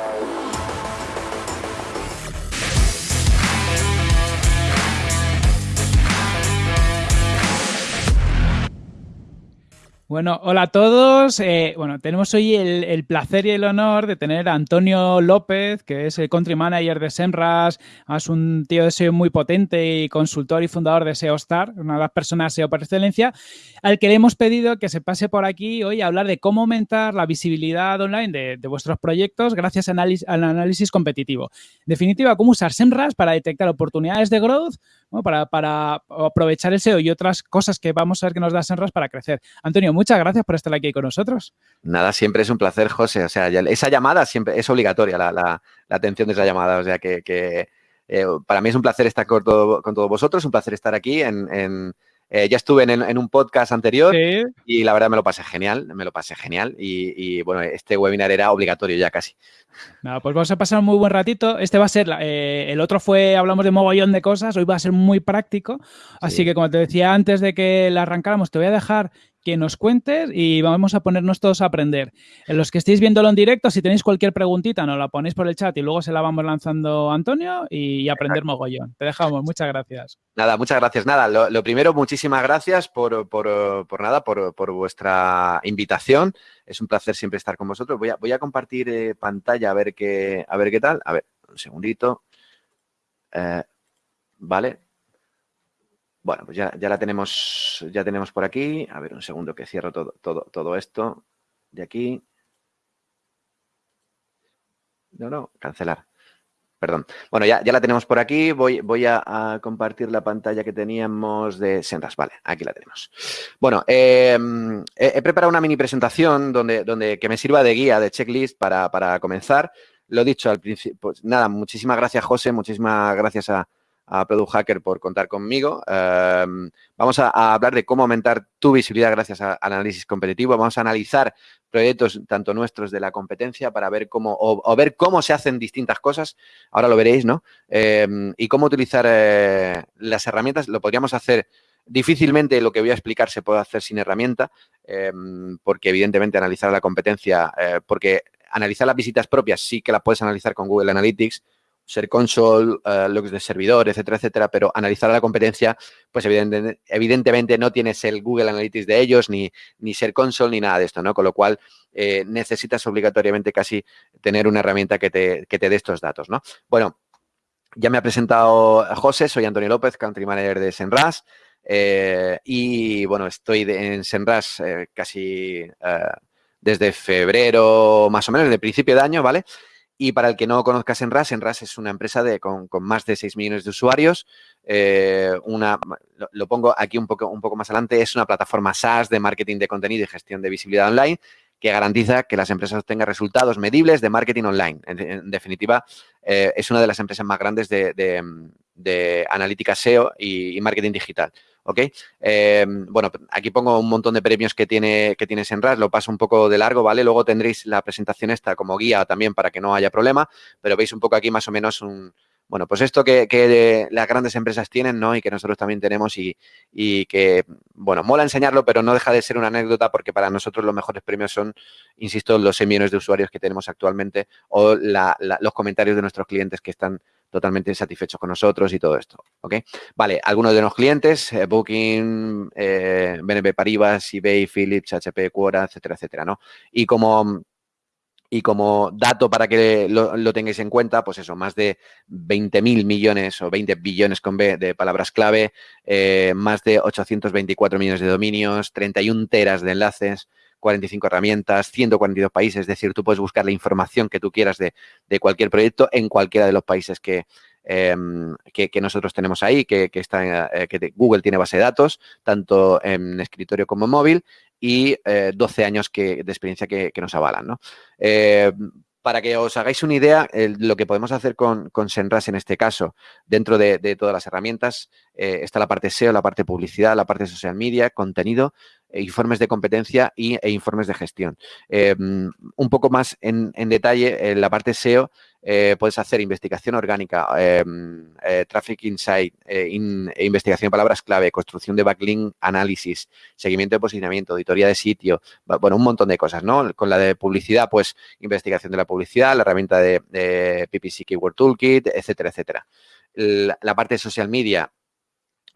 Yeah. Bueno, hola a todos. Eh, bueno, tenemos hoy el, placer y el honor de tener a Antonio López, que es el country manager de Semras, es un tío de SEO muy potente y consultor y fundador de SEO Star, una de las personas SEO por excelencia, al que le hemos pedido que se pase por aquí hoy a hablar de cómo aumentar la visibilidad online de, vuestros proyectos gracias al análisis competitivo. En definitiva, cómo usar Semras para detectar oportunidades de growth, para, aprovechar el SEO y otras cosas que vamos a ver que nos da Semras para crecer. Antonio, muchas gracias por estar aquí con nosotros. Nada, siempre es un placer, José. O sea, esa llamada siempre es obligatoria, la, atención de esa llamada. O sea, que, eh, para mí es un placer estar con, con todos vosotros, un placer estar aquí en, eh, ya estuve en, un podcast anterior y la verdad me lo pasé genial, me lo pasé genial y, bueno, este webinar era obligatorio ya casi. Nada, pues vamos a pasar un muy buen ratito. Este va a ser, eh, el otro fue, hablamos de mogollón de cosas, hoy va a ser muy práctico. Así que como te decía antes de que la arrancáramos, te voy a dejar que nos cuentes y vamos a ponernos todos a aprender. En los que estéis viéndolo en directo, si tenéis cualquier preguntita, nos la ponéis por el chat y luego se la vamos lanzando a Antonio y aprender mogollón. Te dejamos, muchas gracias. Nada, muchas gracias. Nada, lo, primero, muchísimas gracias por, nada, por, vuestra invitación. Es un placer siempre estar con vosotros. Voy a, voy a compartir eh, pantalla a ver qué, a ver qué tal. A ver, un segundito. Eh, vale, bueno, pues ya, la tenemos, ya tenemos por aquí. A ver, un segundo que cierro todo, todo, todo esto de aquí. No, no, cancelar. Perdón. Bueno, ya, ya la tenemos por aquí. Voy, voy a, compartir la pantalla que teníamos de Senras. Vale, aquí la tenemos. Bueno, em, he, preparado una mini presentación donde, donde, que me sirva de guía, de checklist para, para comenzar. Lo dicho al principio, pues nada, muchísimas gracias, José. Muchísimas gracias a, a Product Hacker por contar conmigo. Em, vamos a, hablar de cómo aumentar tu visibilidad gracias al análisis competitivo. Vamos a analizar proyectos tanto nuestros de la competencia para ver cómo, o, ver cómo se hacen distintas cosas. Ahora lo veréis, ¿no? Em, y cómo utilizar eh, las herramientas. Lo podríamos hacer difícilmente lo que voy a explicar se puede hacer sin herramienta, em, porque evidentemente analizar la competencia, eh, porque analizar las visitas propias sí que las puedes analizar con Google Analytics, ser console, uh, logs de servidor, etcétera, etcétera, pero analizar la competencia, pues evidentemente, no tienes el Google Analytics de ellos, ni, ni ser console, ni nada de esto, ¿no? Con lo cual, eh, necesitas obligatoriamente casi tener una herramienta que te, que te dé estos datos, ¿no? Bueno, ya me ha presentado José, soy Antonio López, Country Manager de Senras, eh, y bueno, estoy en Senras eh, casi desde febrero, más o menos, desde principio de año, ¿vale? Y para el que no conozca Senras, Senras es una empresa de, con, más de 6 millones de usuarios. Eh, una, lo, pongo aquí un poco, más adelante, es una plataforma SaaS de marketing de contenido y gestión de visibilidad online que garantiza que las empresas obtengan resultados medibles de marketing online. En, definitiva, eh, es una de las empresas más grandes de, analítica SEO y marketing digital. ¿Ok? Eh, bueno, aquí pongo un montón de premios que tiene, que tiene Senras, lo paso un poco de largo, ¿vale? Luego tendréis la presentación esta como guía también para que no haya problema, pero veis un poco aquí más o menos un, bueno, pues esto que, las grandes empresas tienen, ¿no? Y que nosotros también tenemos y, que, bueno, mola enseñarlo, pero no deja de ser una anécdota porque para nosotros los mejores premios son, insisto, los 6 millones de usuarios que tenemos actualmente o los comentarios de nuestros clientes que están totalmente satisfechos con nosotros y todo esto, ¿ok? Vale, algunos de los clientes, eh, Booking, eh, BNP Paribas, eBay, Philips, HP, Quora, etcétera, etcétera, ¿no? Y como, y como dato para que lo, tengáis en cuenta, pues eso, más de 20.000 millones o 20 billones con B de palabras clave, eh, más de 824 millones de dominios, 31 teras de enlaces, 45 herramientas, 142 países, es decir, tú puedes buscar la información que tú quieras de, cualquier proyecto en cualquiera de los países que, em, que, nosotros tenemos ahí, que, está, eh, que Google tiene base de datos, tanto en escritorio como en móvil, y 12 eh, años que, de experiencia que, nos avalan. ¿no? Eh, para que os hagáis una idea, lo que podemos hacer con, Senras en este caso, dentro de, todas las herramientas, está la parte SEO, la parte publicidad, la parte social media, contenido, e informes de competencia y, e informes de gestión. Eh, un poco más en, detalle, en la parte SEO, eh, puedes hacer investigación orgánica, em, eh, traffic insight, eh, investigación de palabras clave, construcción de backlink, análisis, seguimiento de posicionamiento, auditoría de sitio, bueno, un montón de cosas, ¿no? Con la de publicidad, pues investigación de la publicidad, la herramienta de, de PPC Keyword Toolkit, etcétera, etcétera. La, parte de social media,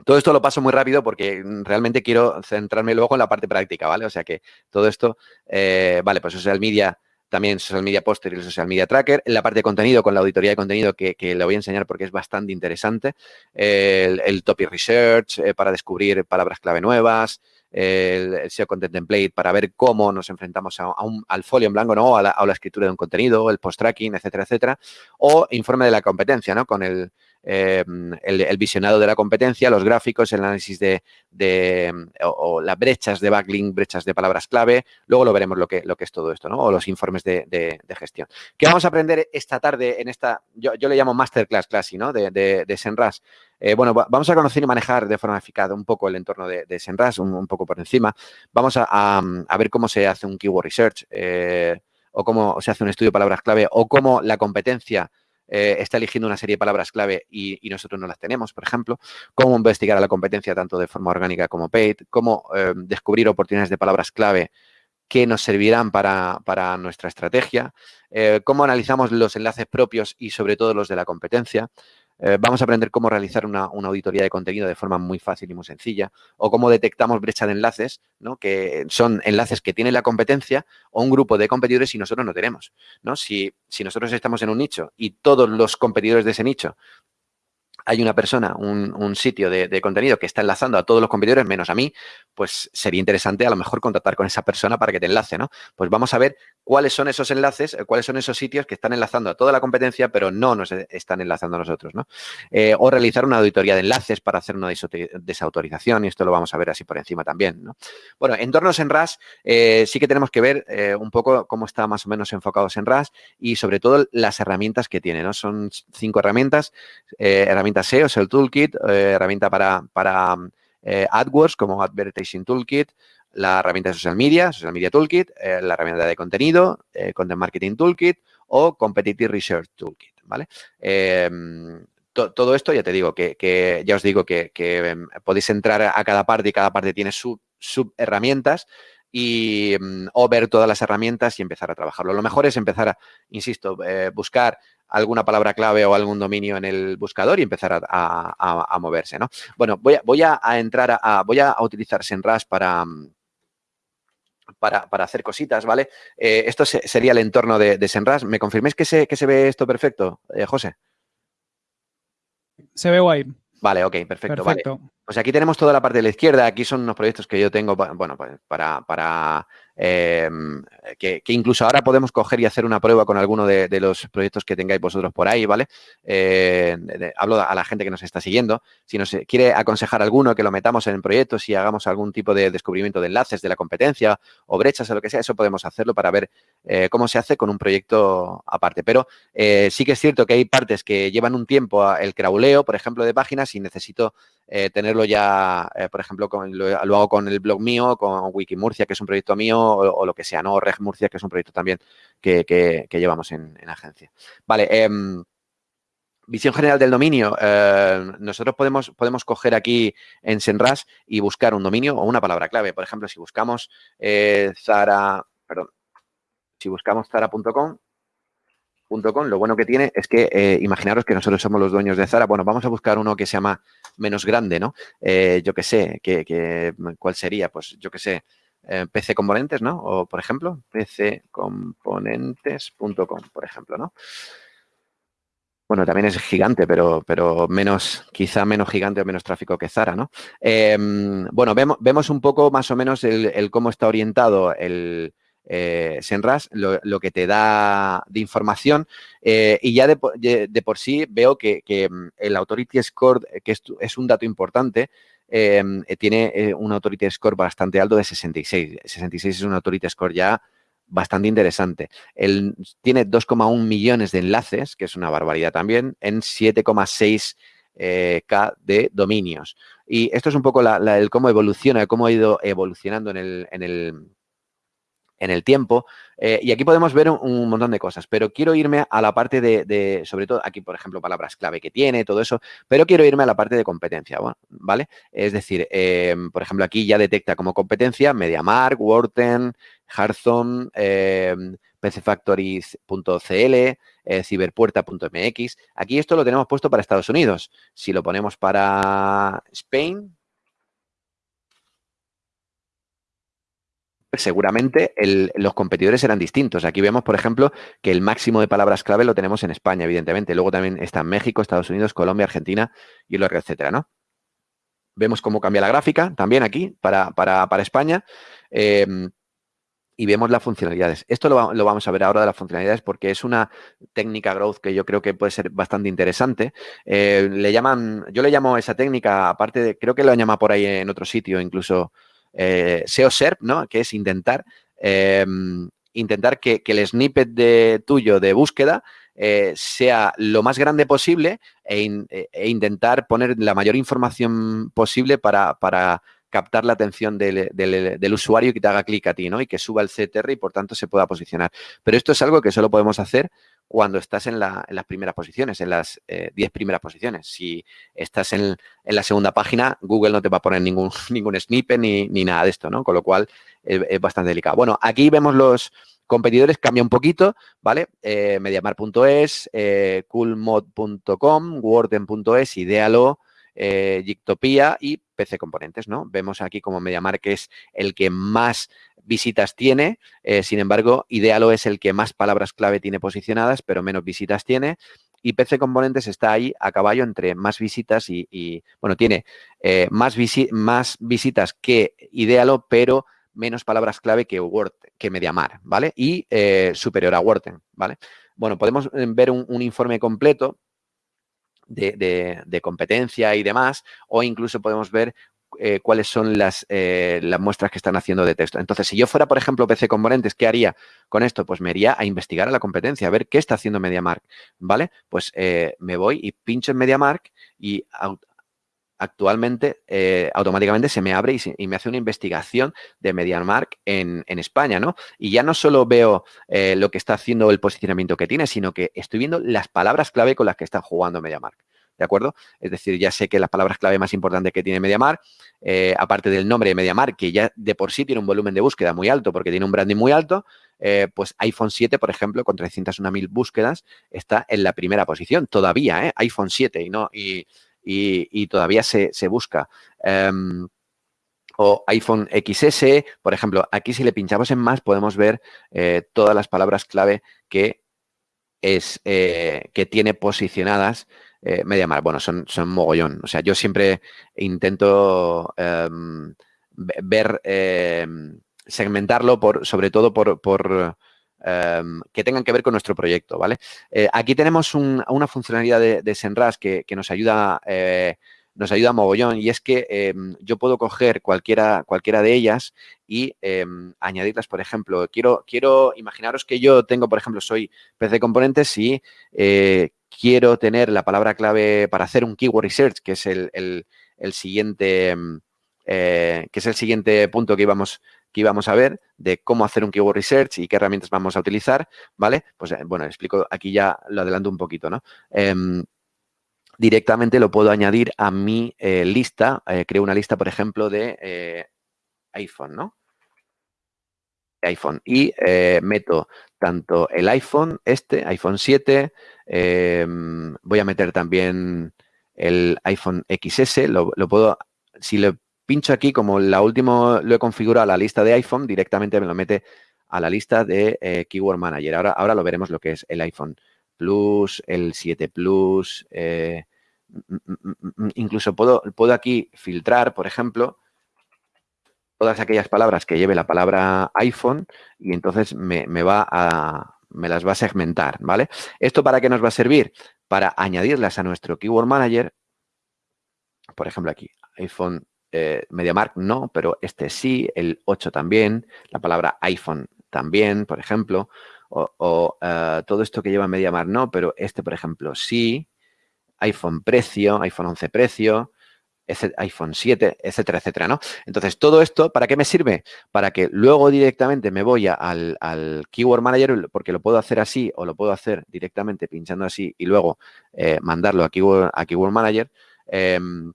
todo esto lo paso muy rápido porque realmente quiero centrarme luego en la parte práctica, ¿vale? O sea que todo esto, vale, pues social media también Social Media Poster y el Social Media Tracker. La parte de contenido, con la auditoría de contenido que, le voy a enseñar porque es bastante interesante. el, Topic Research eh, para descubrir palabras clave nuevas. El, SEO Content Template para ver cómo nos enfrentamos a, al folio en blanco, ¿no? A la, a la escritura de un contenido, el post-tracking, etcétera, etcétera. O informe de la competencia, ¿no? Con el, Em, el, visionado de la competencia, los gráficos, el análisis de, o, las brechas de backlink, brechas de palabras clave. Luego lo veremos lo que, es todo esto, ¿no? O los informes de, gestión. ¿Qué vamos a aprender esta tarde en esta, yo, le llamo Masterclass Classy, ¿no? De, de, Senras. Eh, bueno, vamos a conocer y manejar de forma eficaz un poco el entorno de, Senras, un, poco por encima. Vamos a, ver cómo se hace un keyword research eh, o cómo se hace un estudio de palabras clave o cómo la competencia eh, está eligiendo una serie de palabras clave y, nosotros no las tenemos, por ejemplo, cómo investigar a la competencia tanto de forma orgánica como paid, cómo eh, descubrir oportunidades de palabras clave que nos servirán para, nuestra estrategia, eh, cómo analizamos los enlaces propios y sobre todo los de la competencia, eh, vamos a aprender cómo realizar una, auditoría de contenido de forma muy fácil y muy sencilla o cómo detectamos brecha de enlaces, ¿no? que son enlaces que tiene la competencia o un grupo de competidores y nosotros no tenemos. ¿no? Si, si nosotros estamos en un nicho y todos los competidores de ese nicho hay una persona, un, sitio de, contenido que está enlazando a todos los competidores menos a mí, pues sería interesante a lo mejor contactar con esa persona para que te enlace, ¿no? Pues vamos a ver cuáles son esos enlaces, eh, cuáles son esos sitios que están enlazando a toda la competencia, pero no nos están enlazando a nosotros, ¿no? Eh, o realizar una auditoría de enlaces para hacer una desautorización, y esto lo vamos a ver así por encima también, ¿no? Bueno, entornos en RAS eh, sí que tenemos que ver un poco cómo está más o menos enfocados en RAS y sobre todo las herramientas que tiene, ¿no? Son cinco herramientas, herramientas SEO, es el toolkit, eh, herramienta para, para eh, AdWords como Advertising Toolkit, la herramienta de social media, social media toolkit, eh, la herramienta de contenido, content marketing toolkit o competitive research toolkit, ¿vale? Em, todo esto ya te digo que, ya os digo que, em, podéis entrar a cada parte y cada parte tiene sub, sub herramientas y, mm, o ver todas las herramientas y empezar a trabajarlo. Lo mejor es empezar a, insisto, buscar alguna palabra clave o algún dominio en el buscador y empezar a, moverse, ¿no? Bueno, voy a, voy a, entrar a, voy a utilizar Senras para, para, para, hacer cositas, ¿vale? Eh, esto sería el entorno de, de, Senras. ¿Me confirméis que se, que se ve esto perfecto, eh, José? Se ve guay. Vale, ok, perfecto. perfecto. Vale. Pues aquí tenemos toda la parte de la izquierda. Aquí son unos proyectos que yo tengo, bueno, para, para Em, que, incluso ahora podemos coger y hacer una prueba con alguno de, los proyectos que tengáis vosotros por ahí, ¿vale? Eh, hablo a la gente que nos está siguiendo. Si nos quiere aconsejar alguno que lo metamos en proyectos y hagamos algún tipo de descubrimiento de enlaces de la competencia o brechas o lo que sea, eso podemos hacerlo para ver eh, cómo se hace con un proyecto aparte. Pero eh, sí que es cierto que hay partes que llevan un tiempo el crauleo, por ejemplo, de páginas y necesito tenerlo ya, por ejemplo, lo, hago con el blog mío, con Wikimurcia, que es un proyecto mío, o, lo que sea, ¿no? Reg Murcia, que es un proyecto también que, llevamos en, agencia. Vale, em, visión general del dominio. Eh, nosotros podemos, podemos coger aquí en Senras y buscar un dominio o una palabra clave. Por ejemplo, si buscamos eh, Zara, perdón, si buscamos Zara.com, lo bueno que tiene es que, eh, imaginaros que nosotros somos los dueños de Zara. Bueno, vamos a buscar uno que se llama menos grande, ¿no? yo qué sé, que, ¿cuál sería? Pues yo qué sé, eh, PC Componentes, ¿no? O, por ejemplo, pccomponentes.com, por ejemplo, ¿no? Bueno, también es gigante, pero, pero menos, quizá menos gigante o menos tráfico que Zara, ¿no? Em, bueno, vemos un poco más o menos el, cómo está orientado el eh, Senras, lo, que te da de información eh, y ya de, por sí veo que, mm, el Authority Score, que es un dato importante, eh, tiene eh, un Authority Score bastante alto de 66. 66 es un Authority Score ya bastante interesante. Él tiene 2,1 millones de enlaces, que es una barbaridad también, en 7,6 eh, K de dominios. Y esto es un poco el cómo evoluciona, cómo ha ido evolucionando en el, en el, en el tiempo. Eh, y aquí podemos ver un, montón de cosas, pero quiero irme a la parte de, sobre todo aquí, por ejemplo, palabras clave que tiene, todo eso, pero quiero irme a la parte de competencia, ¿vale? Es decir, em, por ejemplo, aquí ya detecta como competencia MediaMark, Worten, Hearthstone, em, pcfactories.cl, eh, ciberpuerta.mx. Aquí esto lo tenemos puesto para Estados Unidos. Si lo ponemos para Spain, seguramente los competidores eran distintos. Aquí vemos, por ejemplo, que el máximo de palabras clave lo tenemos en España, evidentemente. Luego también está en México, Estados Unidos, Colombia, Argentina y luego, etcétera, ¿no? Vemos cómo cambia la gráfica también aquí para, España. Em, y vemos las funcionalidades. Esto lo, vamos a ver ahora de las funcionalidades porque es una técnica growth que yo creo que puede ser bastante interesante. Eh, le llaman, yo le llamo esa técnica, aparte de, creo que lo llama por ahí en otro sitio, incluso eh, SEO SERP, ¿no? Que es intentar, em, intentar que, el snippet de, tuyo de búsqueda eh, sea lo más grande posible e, e, intentar poner la mayor información posible para, para captar la atención del, usuario y que te haga clic a ti, ¿no? Y que suba el CTR y por tanto se pueda posicionar. Pero esto es algo que solo podemos hacer cuando estás en, las primeras posiciones, en las 10 eh, primeras posiciones. Si estás en, la segunda página, Google no te va a poner ningún, ningún snippet ni, nada de esto, ¿no? Con lo cual es bastante delicado. Bueno, aquí vemos los competidores, cambia un poquito, ¿vale? Eh, Mediamar.es, eh, coolmod.com, Warden.es, Idealo, eh, y PC Componentes, ¿no? Vemos aquí como MediaMark es el que más visitas tiene, eh, sin embargo, Idealo es el que más palabras clave tiene posicionadas, pero menos visitas tiene. Y PC Componentes está ahí a caballo entre más visitas y, bueno, tiene eh, más, visitas que Idealo, pero menos palabras clave que Word, que MediaMar, ¿vale? Y eh, superior a Word, ¿vale? Bueno, podemos ver un informe completo de, competencia y demás, o incluso podemos ver eh, cuáles son las, eh, las, muestras que están haciendo de texto. Entonces, si yo fuera, por ejemplo, PC Componentes, ¿qué haría con esto? Pues me iría a investigar a la competencia, a ver qué está haciendo MediaMark, ¿vale? Pues eh, me voy y pincho en MediaMark y actualmente eh, automáticamente se me abre y, me hace una investigación de MediaMark en, en España, ¿no? Y ya no solo veo eh, lo que está haciendo el posicionamiento que tiene, sino que estoy viendo las palabras clave con las que está jugando MediaMark. ¿De acuerdo? Es decir, ya sé que las palabras clave más importantes que tiene MediaMark, eh, aparte del nombre de MediaMark, que ya de por sí tiene un volumen de búsqueda muy alto porque tiene un branding muy alto, pues iPhone 7, por ejemplo, con 301.000 búsquedas, está en la primera posición todavía, ¿eh? iPhone 7 y no... Y, y, todavía se, busca. Em, o iPhone XS, por ejemplo, aquí si le pinchamos en más podemos ver eh, todas las palabras clave que, es, eh, que tiene posicionadas eh, MediaMark. Bueno, son, son mogollón. O sea, yo siempre intento em, ver, em, segmentarlo por, sobre todo por Em, que tengan que ver con nuestro proyecto, ¿vale? Eh, aquí tenemos una funcionalidad de, de Senras que, nos ayuda eh, nos ayuda mogollón y es que em, yo puedo coger cualquiera, cualquiera de ellas y em, añadirlas, por ejemplo, quiero, quiero, imaginaros que yo tengo, por ejemplo, soy PC Componentes y eh, quiero tener la palabra clave para hacer un keyword research, que es el, el siguiente, que es el siguiente punto que íbamos, que íbamos a ver de cómo hacer un keyword research y qué herramientas vamos a utilizar, ¿vale? Pues eh, bueno, explico, aquí ya lo adelanto un poquito, ¿no? Em, directamente lo puedo añadir a mi eh, lista, eh, creo una lista, por ejemplo, de iPhone, ¿no? iPhone y meto tanto el iPhone, este, iPhone 7, em, voy a meter también el iPhone XS, lo, lo puedo, si le pincho aquí, como la última lo he configurado a la lista de iPhone, directamente me lo mete a la lista de eh, Keyword Manager. Ahora, ahora lo veremos lo que es el iPhone Plus, el 7 Plus, eh, mm, mm, mm, incluso puedo, puedo aquí filtrar, por ejemplo, todas aquellas palabras que lleve la palabra iPhone y entonces me, me, va a, me las va a segmentar, ¿vale? ¿Esto para qué nos va a servir? Para añadirlas a nuestro Keyword Manager, por ejemplo aquí, iPhone eh, MediaMark no, pero este sí, el 8 también, la palabra iPhone también, por ejemplo, o, eh, todo esto que lleva MediaMark no, pero este, por ejemplo, sí, iPhone precio, iPhone 11 precio, iPhone 7, etcétera, etcétera, ¿no? Entonces, todo esto, ¿para qué me sirve? Para que luego directamente me voy al, Keyword Manager, porque lo puedo hacer así o lo puedo hacer directamente pinchando así y luego eh, mandarlo a Keyword, a Keyword Manager. Em,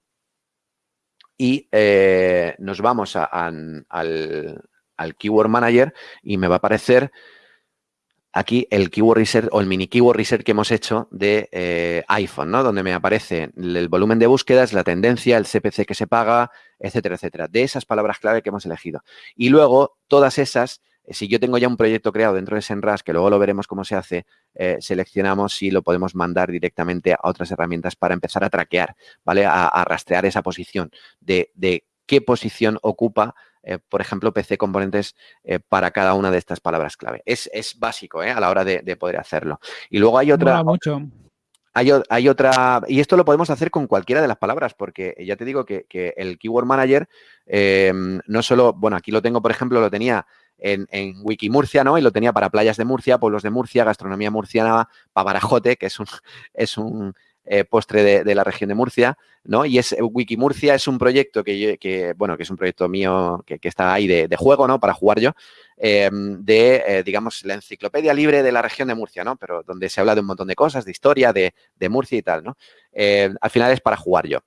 y eh, nos vamos al, al Keyword Manager y me va a aparecer aquí el keyword research o el mini keyword research que hemos hecho de eh, iPhone, ¿no? Donde me aparece el volumen de búsquedas, la tendencia, el CPC que se paga, etcétera, etcétera, de esas palabras clave que hemos elegido. Y luego, todas esas, si yo tengo ya un proyecto creado dentro de SEMrush, que luego lo veremos cómo se hace, eh, seleccionamos si lo podemos mandar directamente a otras herramientas para empezar a traquear, ¿vale? A, rastrear esa posición de, de qué posición ocupa eh, por ejemplo, PC componentes eh, para cada una de estas palabras clave. Es, básico eh, a la hora de, poder hacerlo. Y luego hay otra... mucho. Hay, otra, y esto lo podemos hacer con cualquiera de las palabras, porque ya te digo que, el Keyword Manager no solo, bueno, aquí lo tengo, por ejemplo, lo tenía en, en, Wikimurcia, ¿no? Y lo tenía para playas de Murcia, pueblos de Murcia, gastronomía murciana, Pavarajote, que es un, es un eh, postre de, la región de Murcia, ¿no? Y es Wikimurcia es un proyecto que, bueno, que es un proyecto mío que, está ahí de, juego, ¿no? Para jugar yo, em, de, eh, digamos, la enciclopedia libre de la región de Murcia, ¿no? Pero donde se habla de un montón de cosas, de historia, de, Murcia y tal, ¿no? Eh, al final es para jugar yo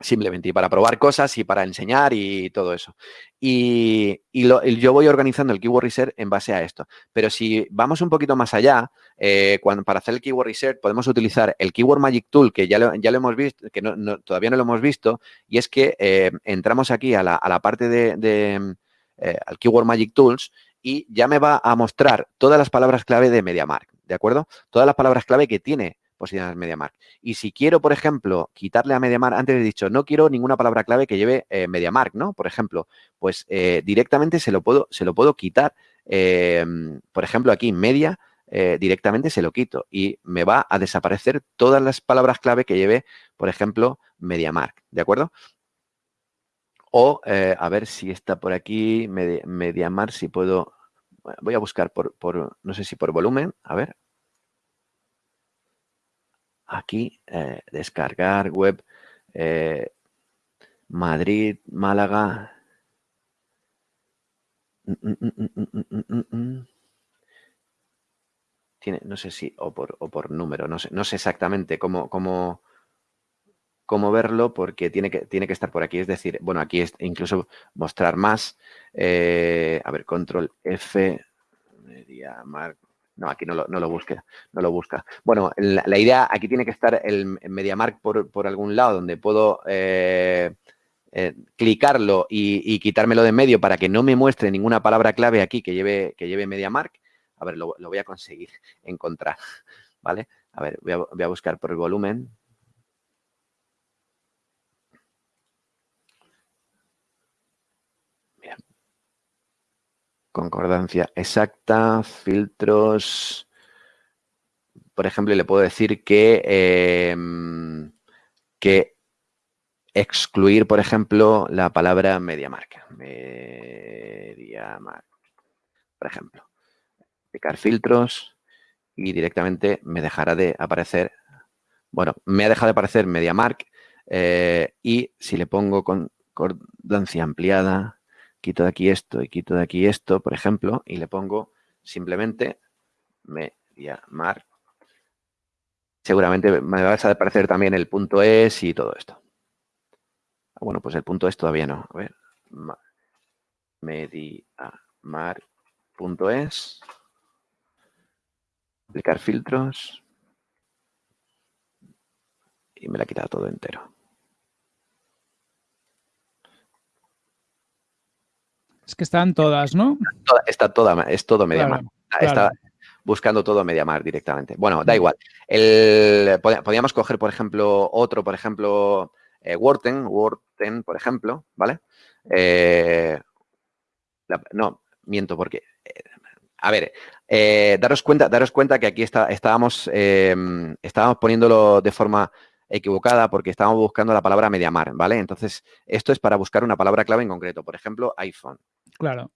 simplemente, y para probar cosas y para enseñar y todo eso. Y, yo voy organizando el Keyword Research en base a esto. Pero si vamos un poquito más allá, eh, cuando, para hacer el Keyword Research podemos utilizar el Keyword Magic Tool, que ya lo, ya lo hemos visto, que todavía no lo hemos visto, y es que eh, entramos aquí a la, parte de, eh, al Keyword Magic Tools y ya me va a mostrar todas las palabras clave de MediaMark, ¿de acuerdo? Todas las palabras clave que tiene posiciones MediaMark. Y si quiero, por ejemplo, quitarle a MediaMark, antes he dicho, no quiero ninguna palabra clave que lleve eh, MediaMark, ¿no? Por ejemplo, pues eh, directamente se lo puedo, se lo puedo quitar. Em, por ejemplo, aquí media, eh, directamente se lo quito y me va a desaparecer todas las palabras clave que lleve, por ejemplo, MediaMark, ¿de acuerdo? O, a ver si está por aquí, MediaMark, si puedo, voy a buscar por, por, no sé si por volumen, a ver, aquí, eh, descargar web eh, Madrid, Málaga. Mm, mm, mm, Tiene, no sé si, o por, o por número, no sé, no sé exactamente cómo, cómo, cómo verlo porque tiene que, tiene que estar por aquí. Es decir, bueno, aquí es incluso mostrar más. Eh, a ver, control F, media, marco. No, aquí no lo, no lo busca, no lo busca. Bueno, la, idea, aquí tiene que estar el MediaMark por, por algún lado donde puedo eh, eh, clicarlo y, quitármelo de medio para que no me muestre ninguna palabra clave aquí que lleve, que lleve MediaMark. A ver, lo, voy a conseguir encontrar, ¿vale? A ver, voy a, voy a buscar por el volumen. Concordancia exacta, filtros. Por ejemplo, le puedo decir que, em, que excluir, por ejemplo, la palabra MediaMark. MediaMark, por ejemplo. Aplicar filtros y directamente me dejará de aparecer, bueno, me ha dejado de aparecer MediaMark eh, y si le pongo concordancia ampliada, quito de aquí esto y quito de aquí esto, por ejemplo, y le pongo simplemente MediaMark. Seguramente me va a aparecer también el punto es y todo esto. Ah, bueno, pues el punto es todavía no. A ver. MediaMark.es. Aplicar filtros. Y me la ha quitado todo entero. Es que están todas, ¿no? está toda, es todo MediaMark. Está buscando todo MediaMark directamente. Bueno, da igual. podríamos coger, por ejemplo, otro, por ejemplo, eh, Worten, por ejemplo, ¿vale? Eh, no, miento porque... Eh, a ver, daros, cuenta, daros cuenta que aquí está, estábamos, estábamos poniéndolo de forma equivocada porque estábamos buscando la palabra MediaMark, ¿vale? Entonces, esto es para buscar una palabra clave en concreto, por ejemplo, iPhone. Claro.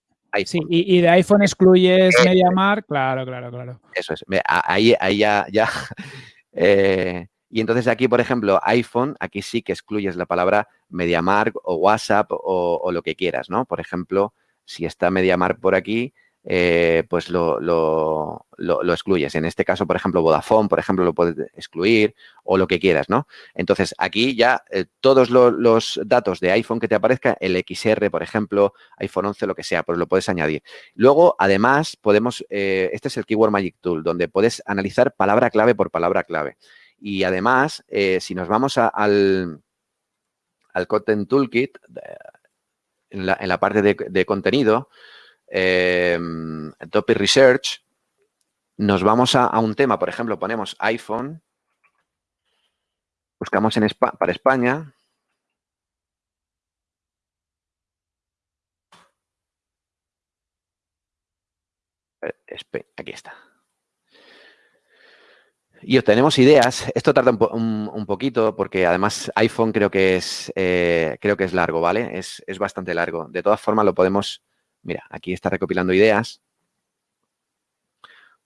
Sí, y, de iPhone excluyes MediaMark, claro, claro, claro. Eso es. Ahí, ahí ya, ya eh, Y entonces aquí, por ejemplo, iPhone, aquí sí que excluyes la palabra MediaMark o WhatsApp o, o lo que quieras, ¿no? Por ejemplo, si está MediaMark por aquí, eh, pues lo, lo, lo, excluyes. En este caso, por ejemplo, Vodafone, por ejemplo, lo puedes excluir o lo que quieras, ¿no? Entonces, aquí ya eh, todos los datos de iPhone que te aparezca, el XR, por ejemplo, iPhone 11, lo que sea, pues lo puedes añadir. Luego, además, podemos, eh, este es el Keyword Magic Tool, donde puedes analizar palabra clave por palabra clave. Y además, si nos vamos al, al Content Toolkit, en la, en la parte de, de contenido, eh, Topic Research, nos vamos a, un tema, por ejemplo, ponemos iPhone, buscamos en para España, eh, aquí está. Y obtenemos ideas. Esto tarda un, poquito porque además iPhone creo que es, eh, creo que es largo, ¿vale? Es, es, bastante largo. De todas formas lo podemos Mira, aquí está recopilando ideas.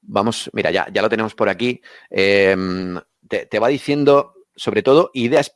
Vamos, mira, ya, ya lo tenemos por aquí. Em, te, va diciendo, sobre todo, ideas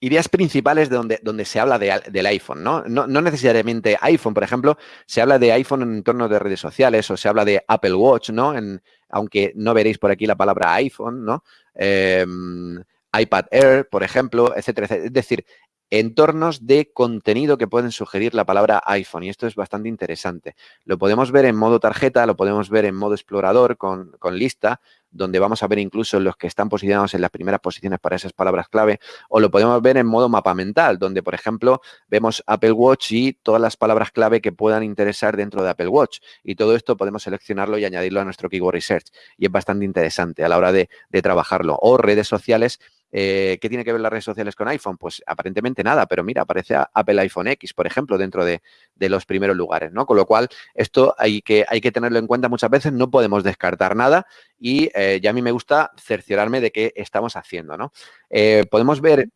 ideas principales de donde, donde se habla del iPhone, ¿no? ¿no? necesariamente iPhone, por ejemplo, se habla de iPhone en entornos de redes sociales o se habla de Apple Watch, ¿no? En, aunque no veréis por aquí la palabra iPhone, ¿no? Em, iPad Air, por ejemplo, etcétera, etcétera. Es decir, entornos de contenido que pueden sugerir la palabra iPhone y esto es bastante interesante. Lo podemos ver en modo tarjeta, lo podemos ver en modo explorador con, lista, donde vamos a ver incluso los que están posicionados en las primeras posiciones para esas palabras clave, o lo podemos ver en modo mapa mental, donde, por ejemplo, vemos Apple Watch y todas las palabras clave que puedan interesar dentro de Apple Watch. Y todo esto podemos seleccionarlo y añadirlo a nuestro Keyword Research. Y es bastante interesante a la hora de, de trabajarlo. O redes sociales eh, ¿Qué tiene que ver las redes sociales con iPhone? Pues aparentemente nada, pero mira, aparece Apple iPhone X, por ejemplo, dentro de, los primeros lugares, ¿no? Con lo cual, esto hay que, tenerlo en cuenta muchas veces, no podemos descartar nada y eh, ya a mí me gusta cerciorarme de qué estamos haciendo, ¿no? Eh, podemos ver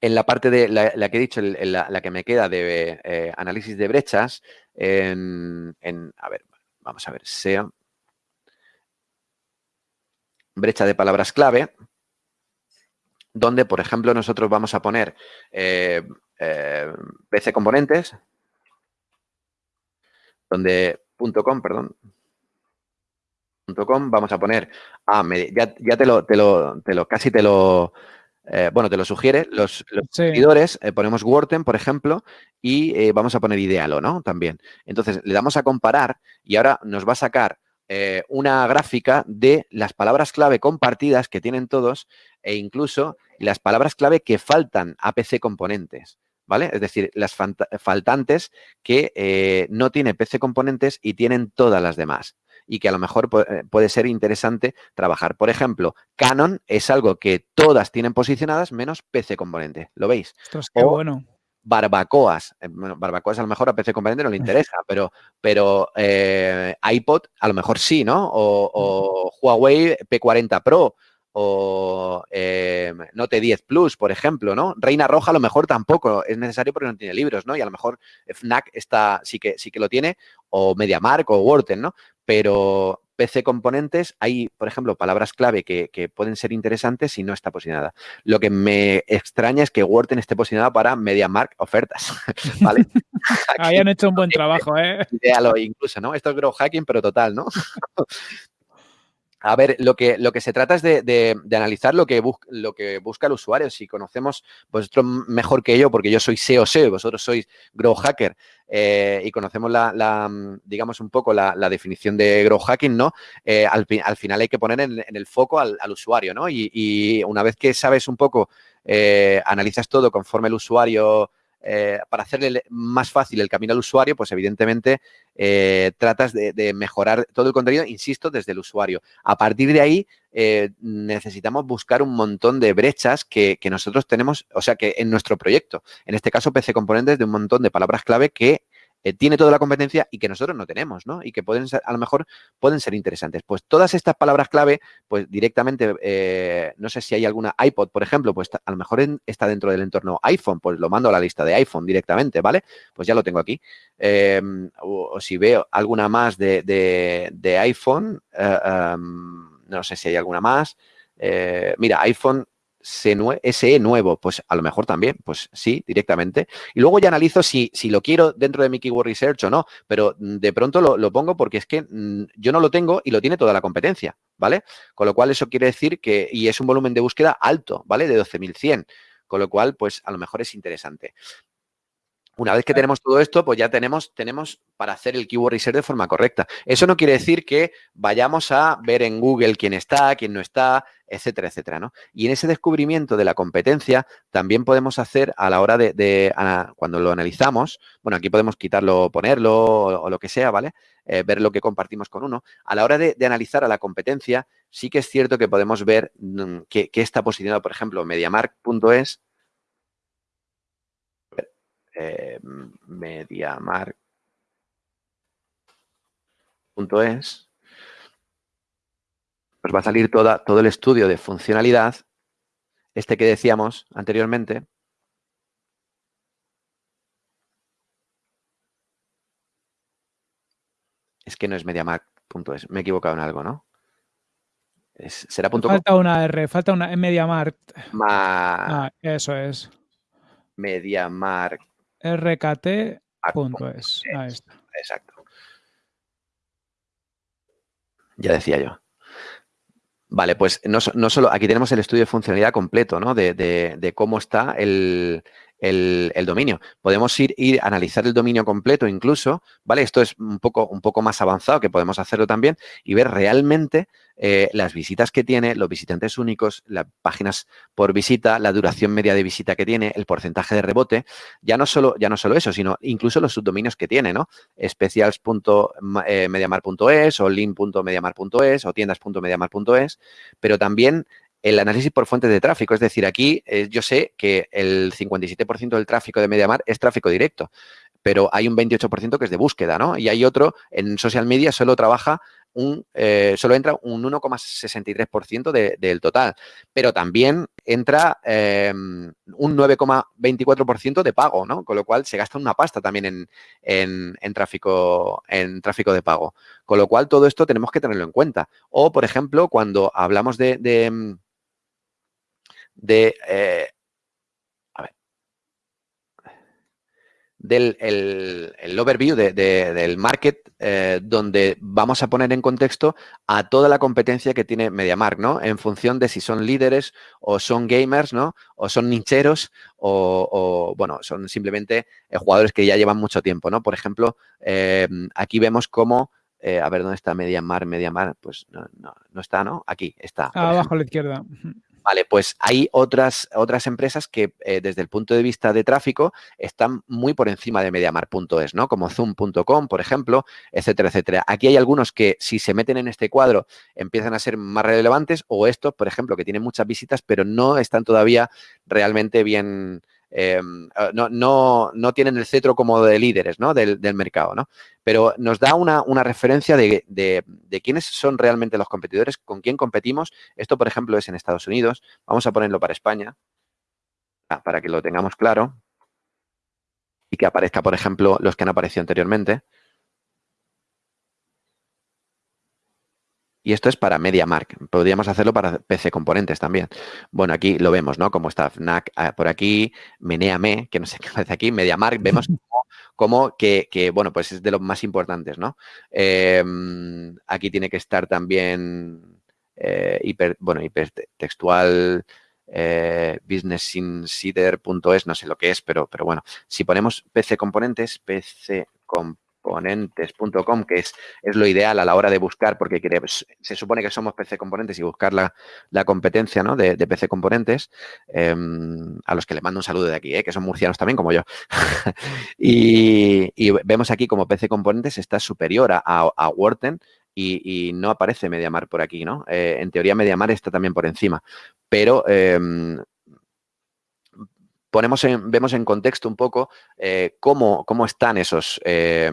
en la parte de la, que he dicho, la, que me queda de análisis de brechas, en, a ver, vamos a ver, sea brecha de palabras clave, donde, por ejemplo, nosotros vamos a poner eh, eh, PC componentes, donde .com, perdón, .com, vamos a poner, ah, ya, te, lo, te, lo, te lo, casi te lo, eh, bueno, te lo sugiere, los, seguidores, ponemos Wordten, por ejemplo, y vamos a poner Idealo, ¿no? También. Entonces, le damos a comparar y ahora nos va a sacar una gráfica de las palabras clave compartidas que tienen todos e incluso las palabras clave que faltan a PC componentes. ¿Vale? Es decir, las faltantes que eh, no tiene PC componentes y tienen todas las demás y que a lo mejor eh, puede ser interesante trabajar. Por ejemplo, Canon es algo que todas tienen posicionadas menos PC componente. ¿Lo veis? qué bueno. Barbacoas. Eh, bueno, barbacoas a lo mejor a PC componente no le interesa, pero, pero iPod a lo mejor sí, ¿no? o Huawei P40 Pro o eh, Note 10 Plus, por ejemplo, ¿no? Reina Roja a lo mejor tampoco es necesario porque no tiene libros, ¿no? Y a lo mejor FNAC está, sí, que, sí que lo tiene, o MediaMark o Wharton, ¿no? Pero PC componentes hay, por ejemplo, palabras clave que, pueden ser interesantes y no está posicionada. Lo que me extraña es que Wharton esté posicionada para MediaMark ofertas, ¿vale? Ahí han hecho un buen trabajo, ¿eh? incluso, ¿no? Esto es grow hacking, pero total, ¿no? A ver, lo que, lo que se trata es de, analizar lo que, lo que busca el usuario. Si conocemos vosotros mejor que yo, porque yo soy SEO SEO, vosotros sois Grow Hacker eh, y conocemos la, digamos, un poco la, definición de Grow Hacking, ¿no? Eh, al, final hay que poner en, el foco al, usuario, ¿no? Y, una vez que sabes un poco, eh, analizas todo conforme el usuario eh, para hacerle más fácil el camino al usuario, pues evidentemente eh, tratas de, mejorar todo el contenido, insisto, desde el usuario. A partir de ahí eh, necesitamos buscar un montón de brechas que, que, nosotros tenemos, o sea, que en nuestro proyecto, en este caso PC Componentes, de un montón de palabras clave que eh, tiene toda la competencia y que nosotros no tenemos, ¿no? Y que pueden ser, a lo mejor pueden ser interesantes. Pues todas estas palabras clave, pues directamente, eh, no sé si hay alguna iPod, por ejemplo, pues a lo mejor está dentro del entorno iPhone, pues lo mando a la lista de iPhone directamente, ¿vale? Pues ya lo tengo aquí. Em, o, si veo alguna más de, iPhone, eh, em, no sé si hay alguna más. mira, iPhone SE nuevo, pues a lo mejor también, pues sí, directamente. Y luego ya analizo si, si lo quiero dentro de mi Keyword Research o no, pero mm, de pronto lo, pongo porque es que mm, yo no lo tengo y lo tiene toda la competencia, ¿vale? Con lo cual eso quiere decir que, y es un volumen de búsqueda alto, ¿vale? De 12.100, con lo cual, pues a lo mejor es interesante. Una vez que tenemos todo esto, pues ya tenemos, tenemos para hacer el keyword research de forma correcta. Eso no quiere decir que vayamos a ver en Google quién está, quién no está, etcétera, etcétera, ¿no? Y en ese descubrimiento de la competencia también podemos hacer a la hora de, cuando lo analizamos, bueno, aquí podemos quitarlo, ponerlo o, lo que sea, ¿vale? Eh, ver lo que compartimos con uno. A la hora de, analizar a la competencia, sí que es cierto que podemos ver mm, qué está posicionado, por ejemplo, mediamark.es eh, mediamark.es, pues va a salir toda, todo el estudio de funcionalidad, este que decíamos anteriormente, Es que no es mediamark.es. Me he equivocado en algo, ¿no? será Falta una R, falta una en MediaMark. Ah, eso es. MediaMark rkt.es. Ahí está. Exacto. Ya decía yo. Vale, pues no, solo, aquí tenemos el estudio de funcionalidad completo, ¿no? De, cómo está el, dominio. Podemos ir, ir a analizar el dominio completo incluso, ¿vale? Esto es un poco, un poco más avanzado, que podemos hacerlo también, y ver realmente eh, las visitas que tiene, los visitantes únicos, las páginas por visita, la duración media de visita que tiene, el porcentaje de rebote, ya no solo, ya no solo eso, sino incluso los subdominios que tiene, ¿no? Specials.mediamar.es o link.mediamar.es o tiendas.mediamar.es, pero también el análisis por fuentes de tráfico. Es decir, aquí eh, yo sé que el 57% del tráfico de MediaMar es tráfico directo, pero hay un 28% que es de búsqueda, ¿no? Y hay otro, en social media solo trabaja eh, solo entra un 1,63% del total, pero también entra em, un 9,24% de pago, ¿no? Con lo cual se gasta una pasta también en, tráfico, en tráfico de pago. Con lo cual todo esto tenemos que tenerlo en cuenta. O, por ejemplo, cuando hablamos de, eh, del el, overview del market, eh, donde vamos a poner en contexto a toda la competencia que tiene MediaMark, ¿no? En función de si son líderes o son gamers, ¿no? O son nicheros o, bueno, son simplemente eh, jugadores que ya llevan mucho tiempo, ¿no? Por ejemplo, eh, aquí vemos cómo a ver, ¿dónde está MediaMark? MediaMark, pues no, no, está, ¿no? Aquí está. Abajo a la izquierda. Vale, pues hay otras, otras empresas que eh, desde el punto de vista de tráfico están muy por encima de Mediamar.es, ¿no? Como Zoom.com, por ejemplo, etcétera, etcétera. Aquí hay algunos que si se meten en este cuadro empiezan a ser más relevantes o estos, por ejemplo, que tienen muchas visitas pero no están todavía realmente bien, Em, ah, no, no, no, tienen el cetro como de líderes ¿no? del, mercado, ¿no? Pero nos da una, referencia de, de, quiénes son realmente los competidores, con quién competimos. Esto, por ejemplo, es en Estados Unidos. Vamos a ponerlo para España, ah, para que lo tengamos claro y que aparezca, por ejemplo, los que han aparecido anteriormente. Y esto es para MediaMark. Podríamos hacerlo para PC Componentes también. Bueno, aquí lo vemos, ¿no? Como está FNAC ah, por aquí, Meneame, que no sé qué aparece aquí, MediaMark, vemos como, que, bueno, pues es de los más importantes, ¿no? Em, aquí tiene que estar también eh, hiper, bueno, hipertextual, eh, businessinsider.es, no sé lo que es, pero, pero bueno, si ponemos PC Componentes, PC Componentes, componentes.com, que es, es lo ideal a la hora de buscar, porque se supone que somos PC Componentes y buscar la, competencia ¿no? de, PC Componentes, em, a los que les mando un saludo de aquí, ¿eh? que son murcianos también como yo. y, vemos aquí como PC Componentes está superior a, a, Wharton y, no aparece Mediamar por aquí, ¿no? Eh, en teoría Mediamar está también por encima, pero em, ponemos en, vemos en contexto un poco eh, cómo, cómo, están esos, eh,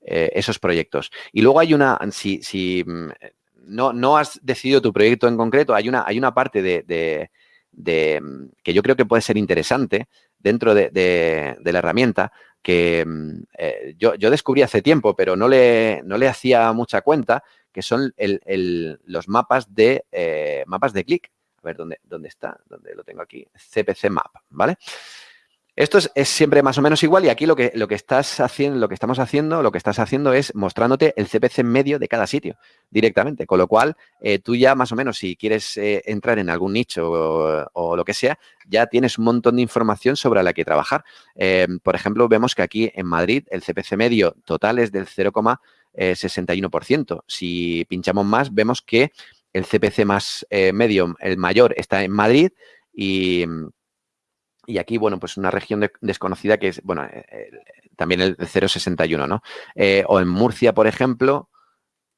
eh, esos proyectos. Y luego hay una, si, si mm, no, no, has decidido tu proyecto en concreto, hay una, hay una parte de, de, mm, que yo creo que puede ser interesante dentro de, la herramienta que mm, eh, yo, descubrí hace tiempo, pero no le, no le hacía mucha cuenta, que son los mapas de, mapas de clic. A ver, ¿dónde, ¿dónde está? ¿Dónde lo tengo aquí? CPC Map, ¿vale? Esto es, siempre más o menos igual y aquí lo que, lo que estás haciendo, lo que estamos haciendo, lo que estás haciendo es mostrándote el CPC medio de cada sitio directamente. Con lo cual, eh, tú ya más o menos, si quieres eh, entrar en algún nicho o, lo que sea, ya tienes un montón de información sobre la que trabajar. Eh, por ejemplo, vemos que aquí en Madrid el CPC medio total es del 0,61%. Si pinchamos más, vemos que el CPC más medio, el mayor, está en Madrid y y aquí, bueno, pues una región desconocida que es, bueno, eh, también el 0,61, ¿no? Eh, o en Murcia, por ejemplo,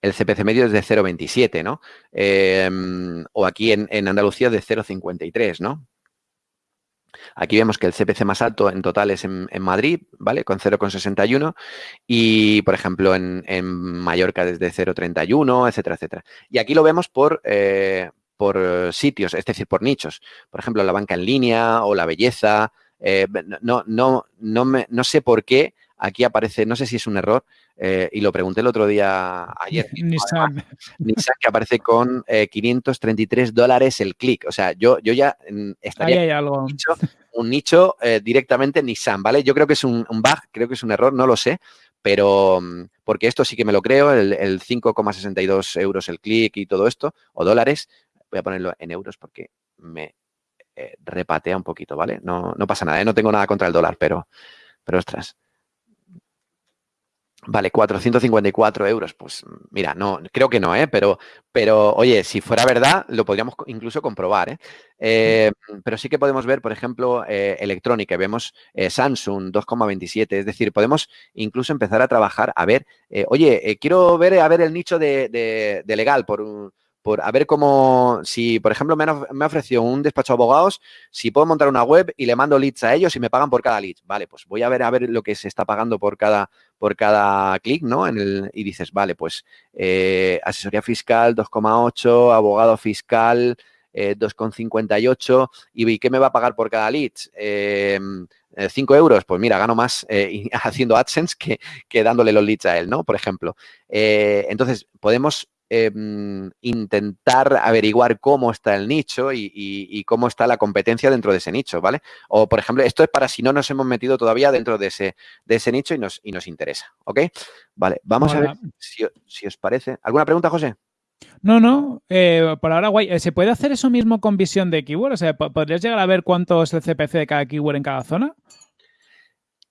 el CPC medio es de 0,27, ¿no? Em, o aquí en, Andalucía de 0,53, ¿no? Aquí vemos que el CPC más alto en total es en, Madrid, ¿vale? Con 0,61 y, por ejemplo, en, Mallorca desde 0,31, etcétera, etcétera. Y aquí lo vemos por, eh, por sitios, es decir, por nichos. Por ejemplo, la banca en línea o la belleza. Eh, no, no, no, me, no sé por qué aquí aparece, no sé si es un error, eh, y lo pregunté el otro día, ayer. Nissan. Nissan que aparece con 533 dólares el clic. O sea, yo, yo ya mm, estaría hay algo. un nicho, directamente Nissan, ¿vale? Yo creo que es un, un, bug, creo que es un error, no lo sé, pero mm, porque esto sí que me lo creo, el, el 5,62 euros el clic y todo esto, o dólares, voy a ponerlo en euros porque me eh, repatea un poquito, ¿vale? No, no pasa nada, ¿eh? no tengo nada contra el dólar, pero, pero ostras. Vale, 454 euros. Pues mira, no, creo que no, ¿eh? Pero, pero oye, si fuera verdad, lo podríamos incluso comprobar, ¿eh? eh pero sí que podemos ver, por ejemplo, electrónica. Vemos Samsung 2,27. Es decir, podemos incluso empezar a trabajar a ver, oye, quiero ver a ver el nicho de, de, de legal por un por a ver cómo, si por ejemplo me, ha ofrecido un despacho de abogados, si puedo montar una web y le mando leads a ellos y me pagan por cada lead. Vale, pues voy a ver a ver lo que se está pagando por cada, por cada clic, ¿no? Y dices, vale, pues eh, asesoría fiscal 2,8, abogado fiscal 2,58 eh, y ¿qué me va a pagar por cada lead? 5 em, eh, euros, pues mira, gano más haciendo AdSense que, que, dándole los leads a él, ¿no? Por ejemplo. entonces, podemos Em, intentar averiguar cómo está el nicho y, cómo está la competencia dentro de ese nicho, ¿vale? O, por ejemplo, esto es para si no nos hemos metido todavía dentro de ese, de ese nicho y nos, y nos interesa, ¿ok? Vale, vamos a ver si, os parece. ¿Alguna pregunta, José? No, no, eh, por ahora guay. Eh, ¿Se puede hacer eso mismo con visión de keyword? O sea, ¿podrías llegar a ver cuánto es el CPC de cada keyword en cada zona?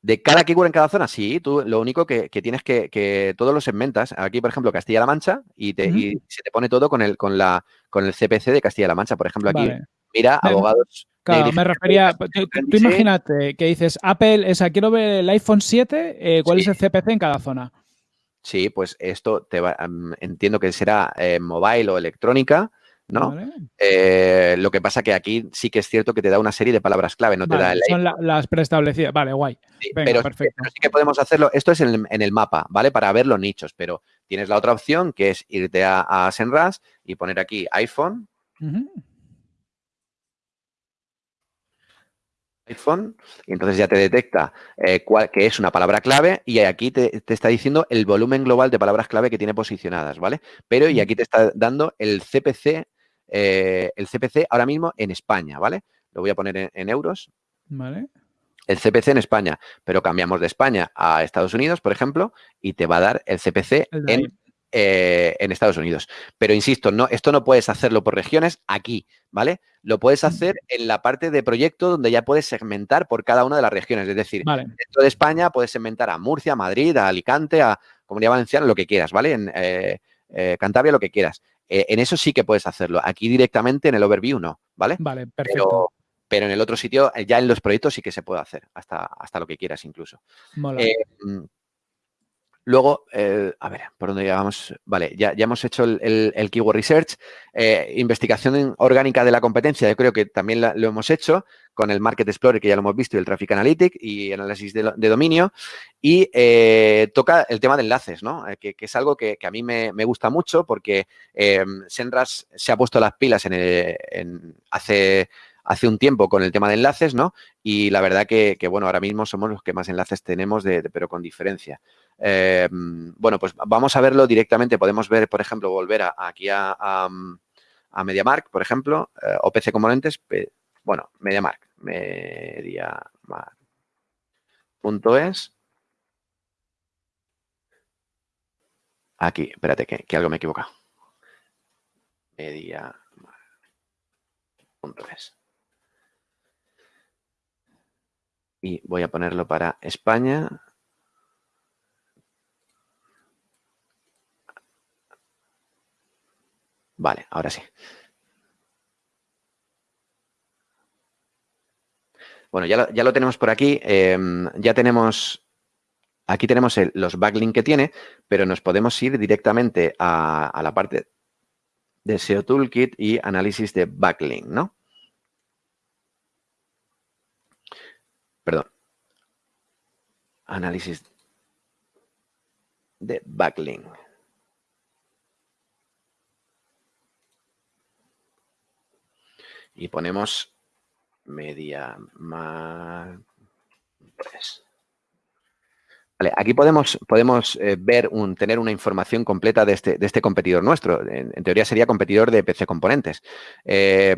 De cada keyword en cada zona, sí, tú lo único que, tienes que, que todos los segmentas, aquí por ejemplo Castilla-La Mancha, y, te, se te pone todo con el, con, la, con el CPC de Castilla-La Mancha. Por ejemplo, aquí, mira, abogados... Claro, me refería, tú, imagínate que dices, Apple, esa, quiero ver el iPhone 7, eh, ¿cuál es el CPC en cada zona? Sí, pues esto te va, entiendo que será eh, mobile o electrónica, ¿no? Eh, lo que pasa que aquí sí que es cierto que te da una serie de palabras clave, no te da el... Son las preestablecidas, vale, guay. pero, perfecto. sí que podemos hacerlo, esto es en el, mapa, ¿vale? Para ver los nichos, pero tienes la otra opción que es irte a, a Senras y poner aquí iPhone. iPhone y entonces ya te detecta eh, cuál, que es una palabra clave y aquí te, está diciendo el volumen global de palabras clave que tiene posicionadas, ¿vale? Pero y aquí te está dando el CPC eh, el CPC ahora mismo en España, ¿vale? Lo voy a poner en, euros. Vale. El CPC en España, pero cambiamos de España a Estados Unidos, por ejemplo, y te va a dar el CPC en, eh, en, Estados Unidos. Pero insisto, no, esto no puedes hacerlo por regiones aquí, ¿vale? Lo puedes hacer en la parte de proyecto donde ya puedes segmentar por cada una de las regiones. Es decir, dentro de España puedes segmentar a Murcia, Madrid, a Alicante, a Comunidad Valenciana, lo que quieras, ¿vale? En eh, Cantabria, lo que quieras. Eh, en eso sí que puedes hacerlo. Aquí directamente en el overview no, ¿vale? Vale, perfecto. Pero, en el otro sitio, eh, ya en los proyectos sí que se puede hacer, hasta, hasta lo que quieras incluso. Eh, Luego, eh, a ver, ¿por dónde llegamos? Vale, ya, ya hemos hecho el, Keyword Research. Eh, investigación orgánica de la competencia, yo creo que también lo hemos hecho con el Market Explorer, que ya lo hemos visto, y el Traffic Analytics y análisis de, dominio. Y eh, toca el tema de enlaces, ¿no? Que, es algo que, a mí me, gusta mucho porque Senras se ha puesto las pilas en, hace hace un tiempo con el tema de enlaces, ¿no? Y la verdad que, bueno, ahora mismo somos los que más enlaces tenemos, pero con diferencia. Eh, bueno, pues vamos a verlo directamente. Podemos ver, por ejemplo, volver aquí a, a, a, MediaMark, por ejemplo, eh, o PC Componentes. Bueno, MediaMark, MediaMark.es. Aquí, espérate, que, que algo me he equivocado. Media.es. Y voy a ponerlo para España. Vale, ahora sí. Bueno, ya lo, ya lo tenemos por aquí. Eh, ya tenemos Aquí tenemos los backlinks que tiene, pero nos podemos ir directamente a, la parte de SEO Toolkit y análisis de backlink, ¿no? Perdón. Análisis de backlink. Y ponemos media más... Vale, aquí podemos, podemos eh, ver, un, tener una información completa de este, de este competidor nuestro. En, teoría sería competidor de PC Componentes. Eh,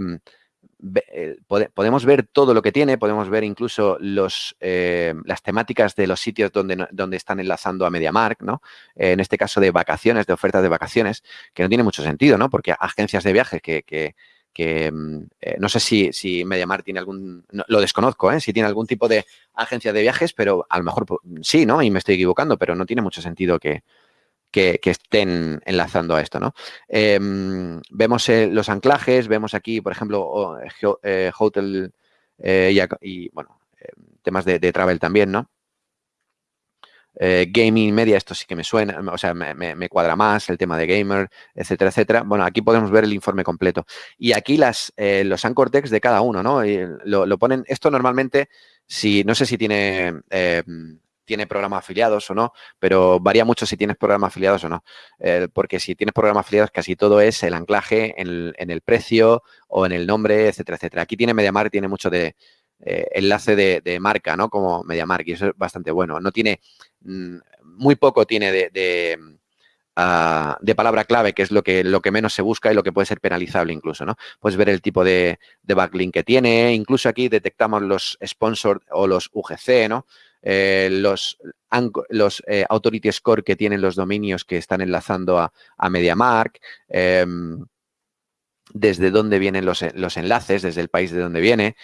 podemos ver todo lo que tiene, podemos ver incluso eh, las temáticas de los sitios donde, donde están enlazando a MediaMark, ¿no? en este caso de vacaciones, de ofertas de vacaciones, que no tiene mucho sentido, ¿no? Porque agencias de viajes que, que mm, eh, no sé si, si MediaMar tiene algún, lo desconozco, ¿eh? si tiene algún tipo de agencia de viajes, pero a lo mejor sí, ¿no? Y me estoy equivocando, pero no tiene mucho sentido que, que, estén enlazando a esto, ¿no? Em, vemos eh, los anclajes, vemos aquí, por ejemplo, hotel y, bueno, temas de, travel también, ¿no? Eh, gaming media, esto sí que me suena, o sea, me, cuadra más el tema de gamer, etcétera, etcétera. Bueno, aquí podemos ver el informe completo. Y aquí las, eh, los anchor text de cada uno, ¿no? Lo, ponen, esto normalmente, si no sé si tiene... Eh, tiene programas afiliados o no, pero varía mucho si tienes programas afiliados o no. porque si tienes programas afiliados, casi todo es el anclaje en el, precio o en el nombre, etcétera, etcétera. Aquí tiene MediaMark, tiene mucho de, enlace de, de, marca, ¿no? Como MediaMark, y eso es bastante bueno. No tiene Mm, muy poco tiene de, ah, de, palabra clave, que es lo que, lo que menos se busca y lo que puede ser penalizable incluso, ¿no? Puedes ver el tipo de, backlink que tiene, incluso aquí detectamos los sponsors o los UGC, ¿no? Eh, los los eh, authority score que tienen los dominios que están enlazando a, a MediaMark, em, desde dónde vienen los, los, enlaces, desde el país de donde viene,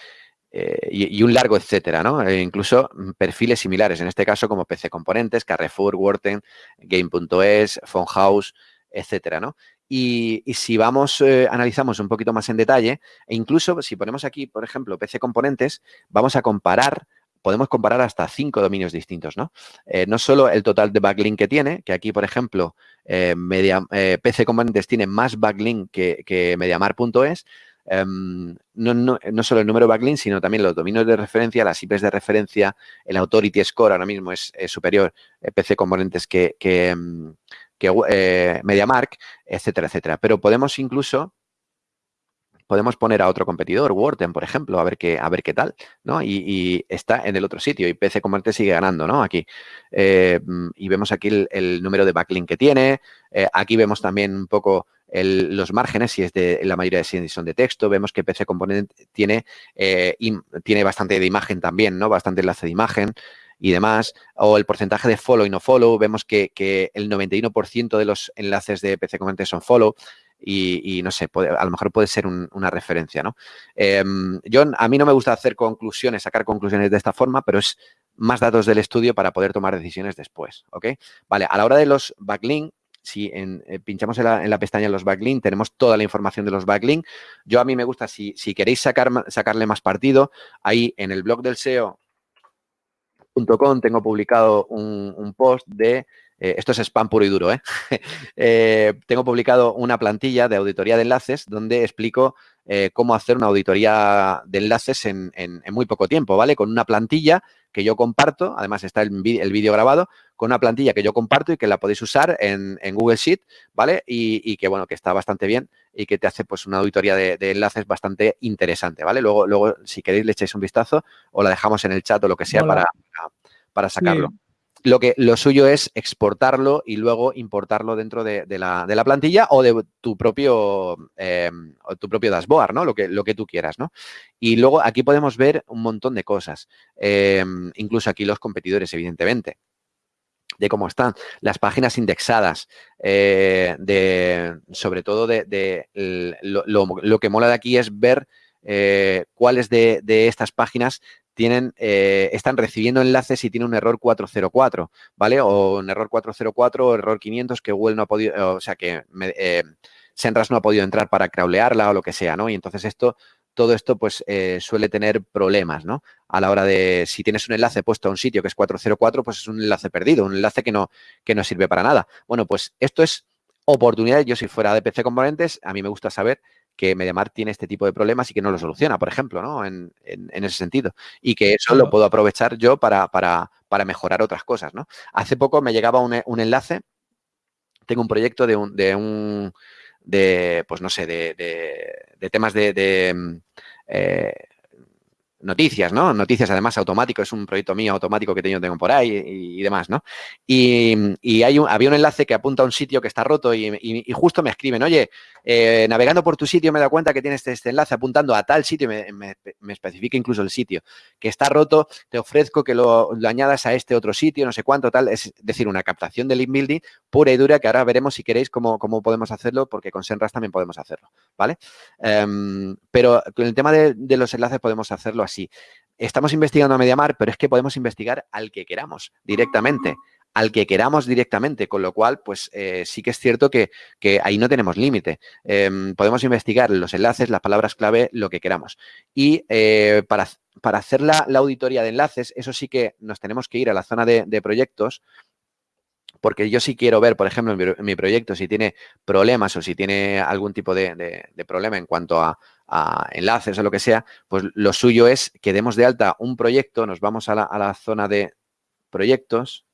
eh, y, un largo etcétera, ¿no? Incluso perfiles similares, en este caso como PC Componentes, Carrefour, Worten, Game.es, House, etcétera, ¿no? Y, si vamos, analizamos un poquito más en detalle, e incluso si ponemos aquí, por ejemplo, PC Componentes, vamos a comparar podemos comparar hasta cinco dominios distintos, ¿no? Eh, no solo el total de backlink que tiene, que aquí, por ejemplo, media, PC Componentes tiene más backlink que, que mediamar.es, Em, no, no, no, solo el número backlink, sino también los dominios de referencia, las IPs de referencia, el Authority Score ahora mismo es, superior, eh, PC Componentes que, que, em, eh, MediaMark, etcétera, etcétera. Pero podemos incluso podemos poner a otro competidor, Worten, por ejemplo, a ver qué, a ver qué tal, ¿no? Y, está en el otro sitio y PC Componentes sigue ganando, ¿no? Aquí. Eh, y vemos aquí el, número de backlink que tiene. aquí vemos también un poco los márgenes, si es de la mayoría de son de texto, vemos que PC Component tiene, eh, tiene bastante de imagen también, ¿no? Bastante enlace de imagen y demás, o el porcentaje de follow y no follow, vemos que, el 91% de los enlaces de PC Component son follow, y, no sé, a lo mejor puede ser una referencia, ¿no? Em, yo, a mí no me gusta hacer conclusiones, sacar conclusiones de esta forma, pero es más datos del estudio para poder tomar decisiones después, ¿ok? Vale, a la hora de los backlinks, si eh, pinchamos en la, pestaña los backlinks, tenemos toda la información de los backlinks. Yo a mí me gusta, si, queréis sacar, sacarle más partido, ahí en el blog del SEO.com tengo publicado un, post de, eh, esto es spam puro y duro, ¿eh? tengo publicado una plantilla de auditoría de enlaces donde explico eh, cómo hacer una auditoría de enlaces en, muy poco tiempo, ¿vale? Con una plantilla que yo comparto, además está el, vídeo grabado, con una plantilla que yo comparto y que la podéis usar en, Google Sheet, ¿vale? Y, que, bueno, que está bastante bien y que te hace, pues, una auditoría de, enlaces bastante interesante, ¿vale? Luego, luego, si queréis, le echáis un vistazo o la dejamos en el chat o lo que sea para, para sacarlo lo que lo suyo es exportarlo y luego importarlo dentro de, la, plantilla o de tu propio, eh, tu propio dashboard, ¿no? Lo que, lo que tú quieras, ¿no? Y luego aquí podemos ver un montón de cosas, eh, incluso aquí los competidores, evidentemente de cómo están, las páginas indexadas, eh, de, sobre todo de, lo, que mola de aquí es ver cuáles de, de, estas páginas tienen, eh, están recibiendo enlaces y tiene un error 404, ¿vale? O un error 404 o error 500 que Google no ha podido, o sea, que eh, Senras no ha podido entrar para crawlearla o lo que sea, ¿no? Y entonces esto, todo esto pues eh, suele tener problemas, ¿no? A la hora de, si tienes un enlace puesto a un sitio que es 404, pues es un enlace perdido, un enlace que no, que no sirve para nada. Bueno, pues esto es oportunidad. Yo si fuera de PC Componentes, a mí me gusta saber que MediaMar tiene este tipo de problemas y que no lo soluciona, por ejemplo, ¿no? En, ese sentido. Y que eso lo puedo aprovechar yo para, para, para, mejorar otras cosas, ¿no? Hace poco me llegaba un, enlace, tengo un proyecto de un, de un de, pues no sé, de, de, temas de, mm, eh, noticias, ¿no? Noticias, además, automático, es un proyecto mío automático que tengo, tengo por ahí y, demás, ¿no? Y, hay un, había un enlace que apunta a un sitio que está roto y, justo me escriben, oye, eh, navegando por tu sitio me dado cuenta que tienes este, enlace apuntando a tal sitio, me, me, especifica incluso el sitio, que está roto, te ofrezco que lo, añadas a este otro sitio, no sé cuánto, tal, es decir, una captación de link building pura y dura que ahora veremos si queréis cómo, cómo podemos hacerlo, porque con Senras también podemos hacerlo, ¿vale? Em, pero con el tema de, de los enlaces podemos hacerlo así sí, Estamos investigando a Mediamar, pero es que podemos investigar al que queramos directamente al que queramos directamente, con lo cual, pues eh, sí que es cierto que, ahí no tenemos límite. Em, podemos investigar los enlaces, las palabras clave, lo que queramos. Y eh, para, para, hacer la, auditoría de enlaces, eso sí que nos tenemos que ir a la zona de, proyectos, porque yo sí quiero ver, por ejemplo, en mi, proyecto, si tiene problemas o si tiene algún tipo de problema en cuanto a, a enlaces o lo que sea, pues lo suyo es que demos de alta un proyecto, nos vamos a la, zona de proyectos.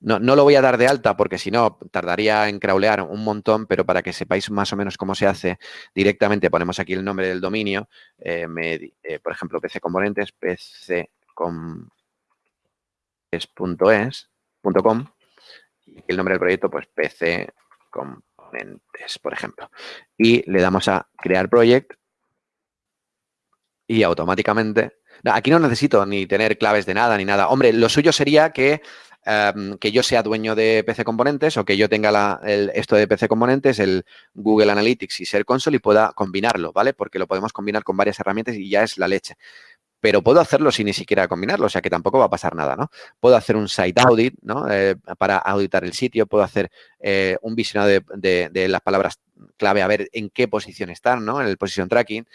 No, no, lo voy a dar de alta porque si no tardaría en crawlear un montón, pero para que sepáis más o menos cómo se hace, directamente ponemos aquí el nombre del dominio, eh, eh, por ejemplo, PC Componentes, y el nombre del proyecto, pues PC por ejemplo. Y le damos a crear project y automáticamente... aquí no necesito ni tener claves de nada ni nada. Hombre, lo suyo sería que, em, que yo sea dueño de PC Componentes o que yo tenga la, esto de PC Componentes, el Google Analytics y Ser Console y pueda combinarlo, ¿vale? Porque lo podemos combinar con varias herramientas y ya es la leche pero puedo hacerlo sin ni siquiera combinarlo, o sea que tampoco va a pasar nada, ¿no? Puedo hacer un site audit, ¿no? Eh, para auditar el sitio, puedo hacer eh, un visionado de, las palabras clave, a ver en qué posición están, ¿no? En el position tracking,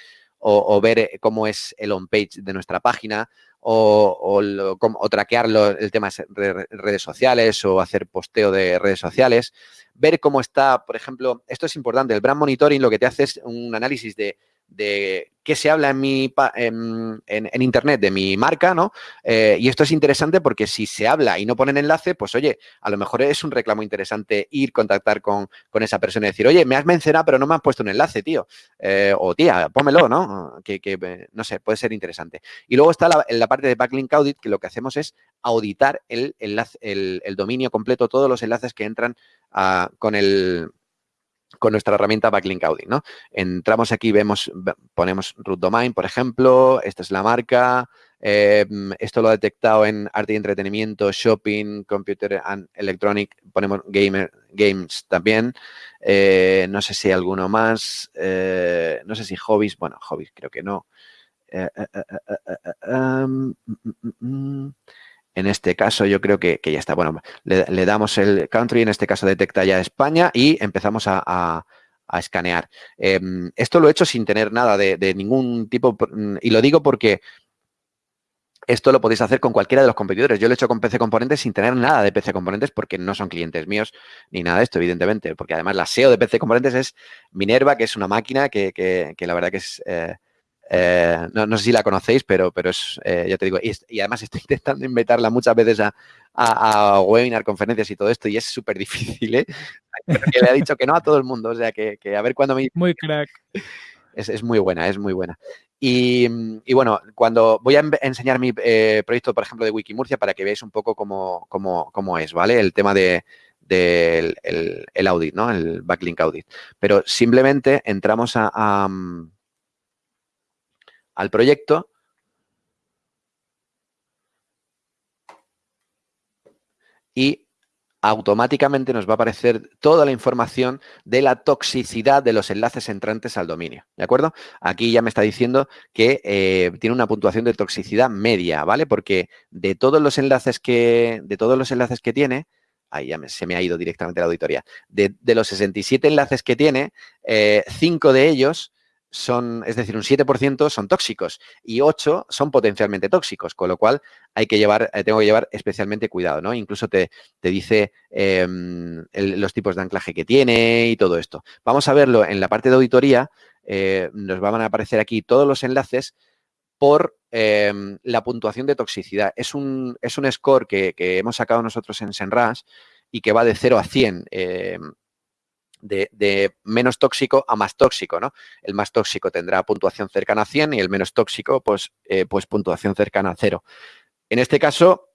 o, ver eh, cómo es el on page de nuestra página, o, o, traquear el tema de redes sociales, o hacer posteo de redes sociales, ver cómo está, por ejemplo, esto es importante, el brand monitoring lo que te hace es un análisis de de qué se habla en, mi, en, en, Internet de mi marca, ¿no? Eh, y esto es interesante porque si se habla y no ponen enlace, pues oye, a lo mejor es un reclamo interesante ir, contactar con, con esa persona y decir, oye, me has mencionado pero no me has puesto un enlace, tío. Eh, o tía, pómelo, ¿no? Que, que, no sé, puede ser interesante. Y luego está la, la, parte de Backlink Audit, que lo que hacemos es auditar el, enlace, el, el dominio completo, todos los enlaces que entran ah, con el con nuestra herramienta Backlink Audit, ¿no? Entramos aquí, vemos, ponemos root domain, por ejemplo, esta es la marca, eh, esto lo ha detectado en arte y entretenimiento, shopping, computer and electronic, ponemos gamer, games también, eh, no sé si hay alguno más, eh, no sé si hobbies, bueno, hobbies creo que no. En este caso yo creo que, ya está. Bueno, le, damos el country, en este caso detecta ya España y empezamos a, escanear. Em, esto lo he hecho sin tener nada de, ningún tipo, y lo digo porque esto lo podéis hacer con cualquiera de los competidores. Yo lo he hecho con PC Componentes sin tener nada de PC Componentes porque no son clientes míos ni nada de esto, evidentemente. Porque además la SEO de PC Componentes es Minerva, que es una máquina que, la verdad que es... Eh, eh, no, sé si la conocéis, pero, pero es, eh, ya te digo, y, además estoy intentando invitarla muchas veces a, a, webinar, conferencias y todo esto, y es súper difícil, ¿eh? le ha dicho que no a todo el mundo, o sea, que, a ver cuándo me... Muy crack. Es, muy buena, es muy buena. Y, bueno, cuando voy a enseñar mi eh, proyecto, por ejemplo, de Wikimurcia, para que veáis un poco cómo, cómo, es, ¿vale? El tema de, del el, audit, ¿no? El backlink audit. Pero simplemente entramos a al proyecto. Y automáticamente nos va a aparecer toda la información de la toxicidad de los enlaces entrantes al dominio, ¿de acuerdo? Aquí ya me está diciendo que eh, tiene una puntuación de toxicidad media, ¿vale? Porque de todos los enlaces que, de todos los enlaces que tiene, ahí ya se me ha ido directamente la auditoría, de, los 67 enlaces que tiene, 5 eh, de ellos son, es decir, un 7% son tóxicos y 8 son potencialmente tóxicos, con lo cual hay que llevar, eh, tengo que llevar especialmente cuidado, ¿no? Incluso te, te dice em, los tipos de anclaje que tiene y todo esto. Vamos a verlo en la parte de auditoría, eh, nos van a aparecer aquí todos los enlaces por em, la puntuación de toxicidad. Es un, es un score que, hemos sacado nosotros en Senras y que va de 0 a 100 de, menos tóxico a más tóxico, ¿no? El más tóxico tendrá puntuación cercana a 100 y el menos tóxico, pues, eh, pues puntuación cercana a 0. En este caso,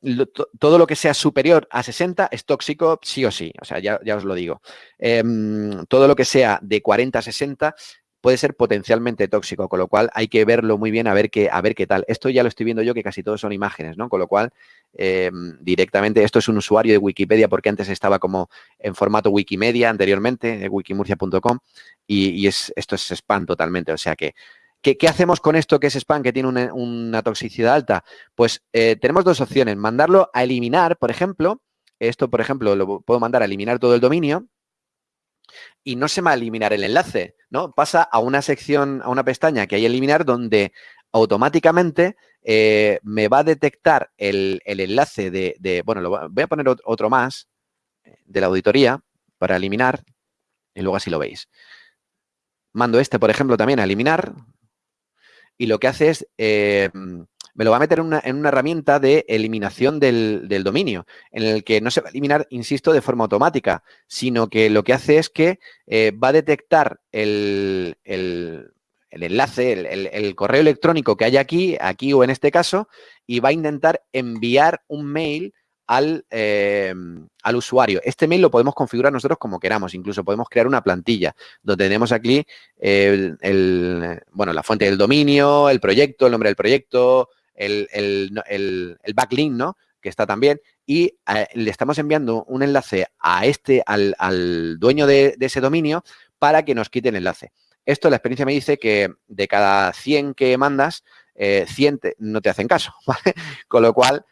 todo lo que sea superior a 60 es tóxico sí o sí, o sea, ya, os lo digo. Em, todo lo que sea de 40 a 60 puede ser potencialmente tóxico, con lo cual hay que verlo muy bien a ver qué, a ver qué tal. Esto ya lo estoy viendo yo que casi todos son imágenes, ¿no? Con lo cual, em, directamente, esto es un usuario de Wikipedia porque antes estaba como en formato Wikimedia anteriormente, wikimurcia.com, y, es, esto es spam totalmente, o sea que ¿Qué, hacemos con esto que es spam, que tiene una, toxicidad alta? Pues eh, tenemos dos opciones. Mandarlo a eliminar, por ejemplo. Esto, por ejemplo, lo puedo mandar a eliminar todo el dominio y no se va a eliminar el enlace, ¿no? Pasa a una sección, a una pestaña que hay eliminar donde automáticamente eh, me va a detectar el, enlace de, bueno, lo, voy a poner otro más eh, de la auditoría para eliminar y luego así lo veis. Mando este, por ejemplo, también a eliminar y lo que hace es eh, me lo va a meter en una, herramienta de eliminación del, dominio, en el que no se va a eliminar, insisto, de forma automática, sino que lo que hace es que eh, va a detectar el, enlace, el, correo electrónico que hay aquí, aquí o en este caso, y va a intentar enviar un mail al, eh, al, usuario. Este mail lo podemos configurar nosotros como queramos, incluso podemos crear una plantilla donde tenemos aquí el, bueno, la fuente del dominio, el proyecto, el nombre del proyecto, el, backlink, ¿no? Que está también. Y eh, le estamos enviando un enlace a este, al, dueño de, ese dominio para que nos quite el enlace. Esto, la experiencia me dice que de cada 100 que mandas, 100 eh, no te hacen caso. Con lo cual,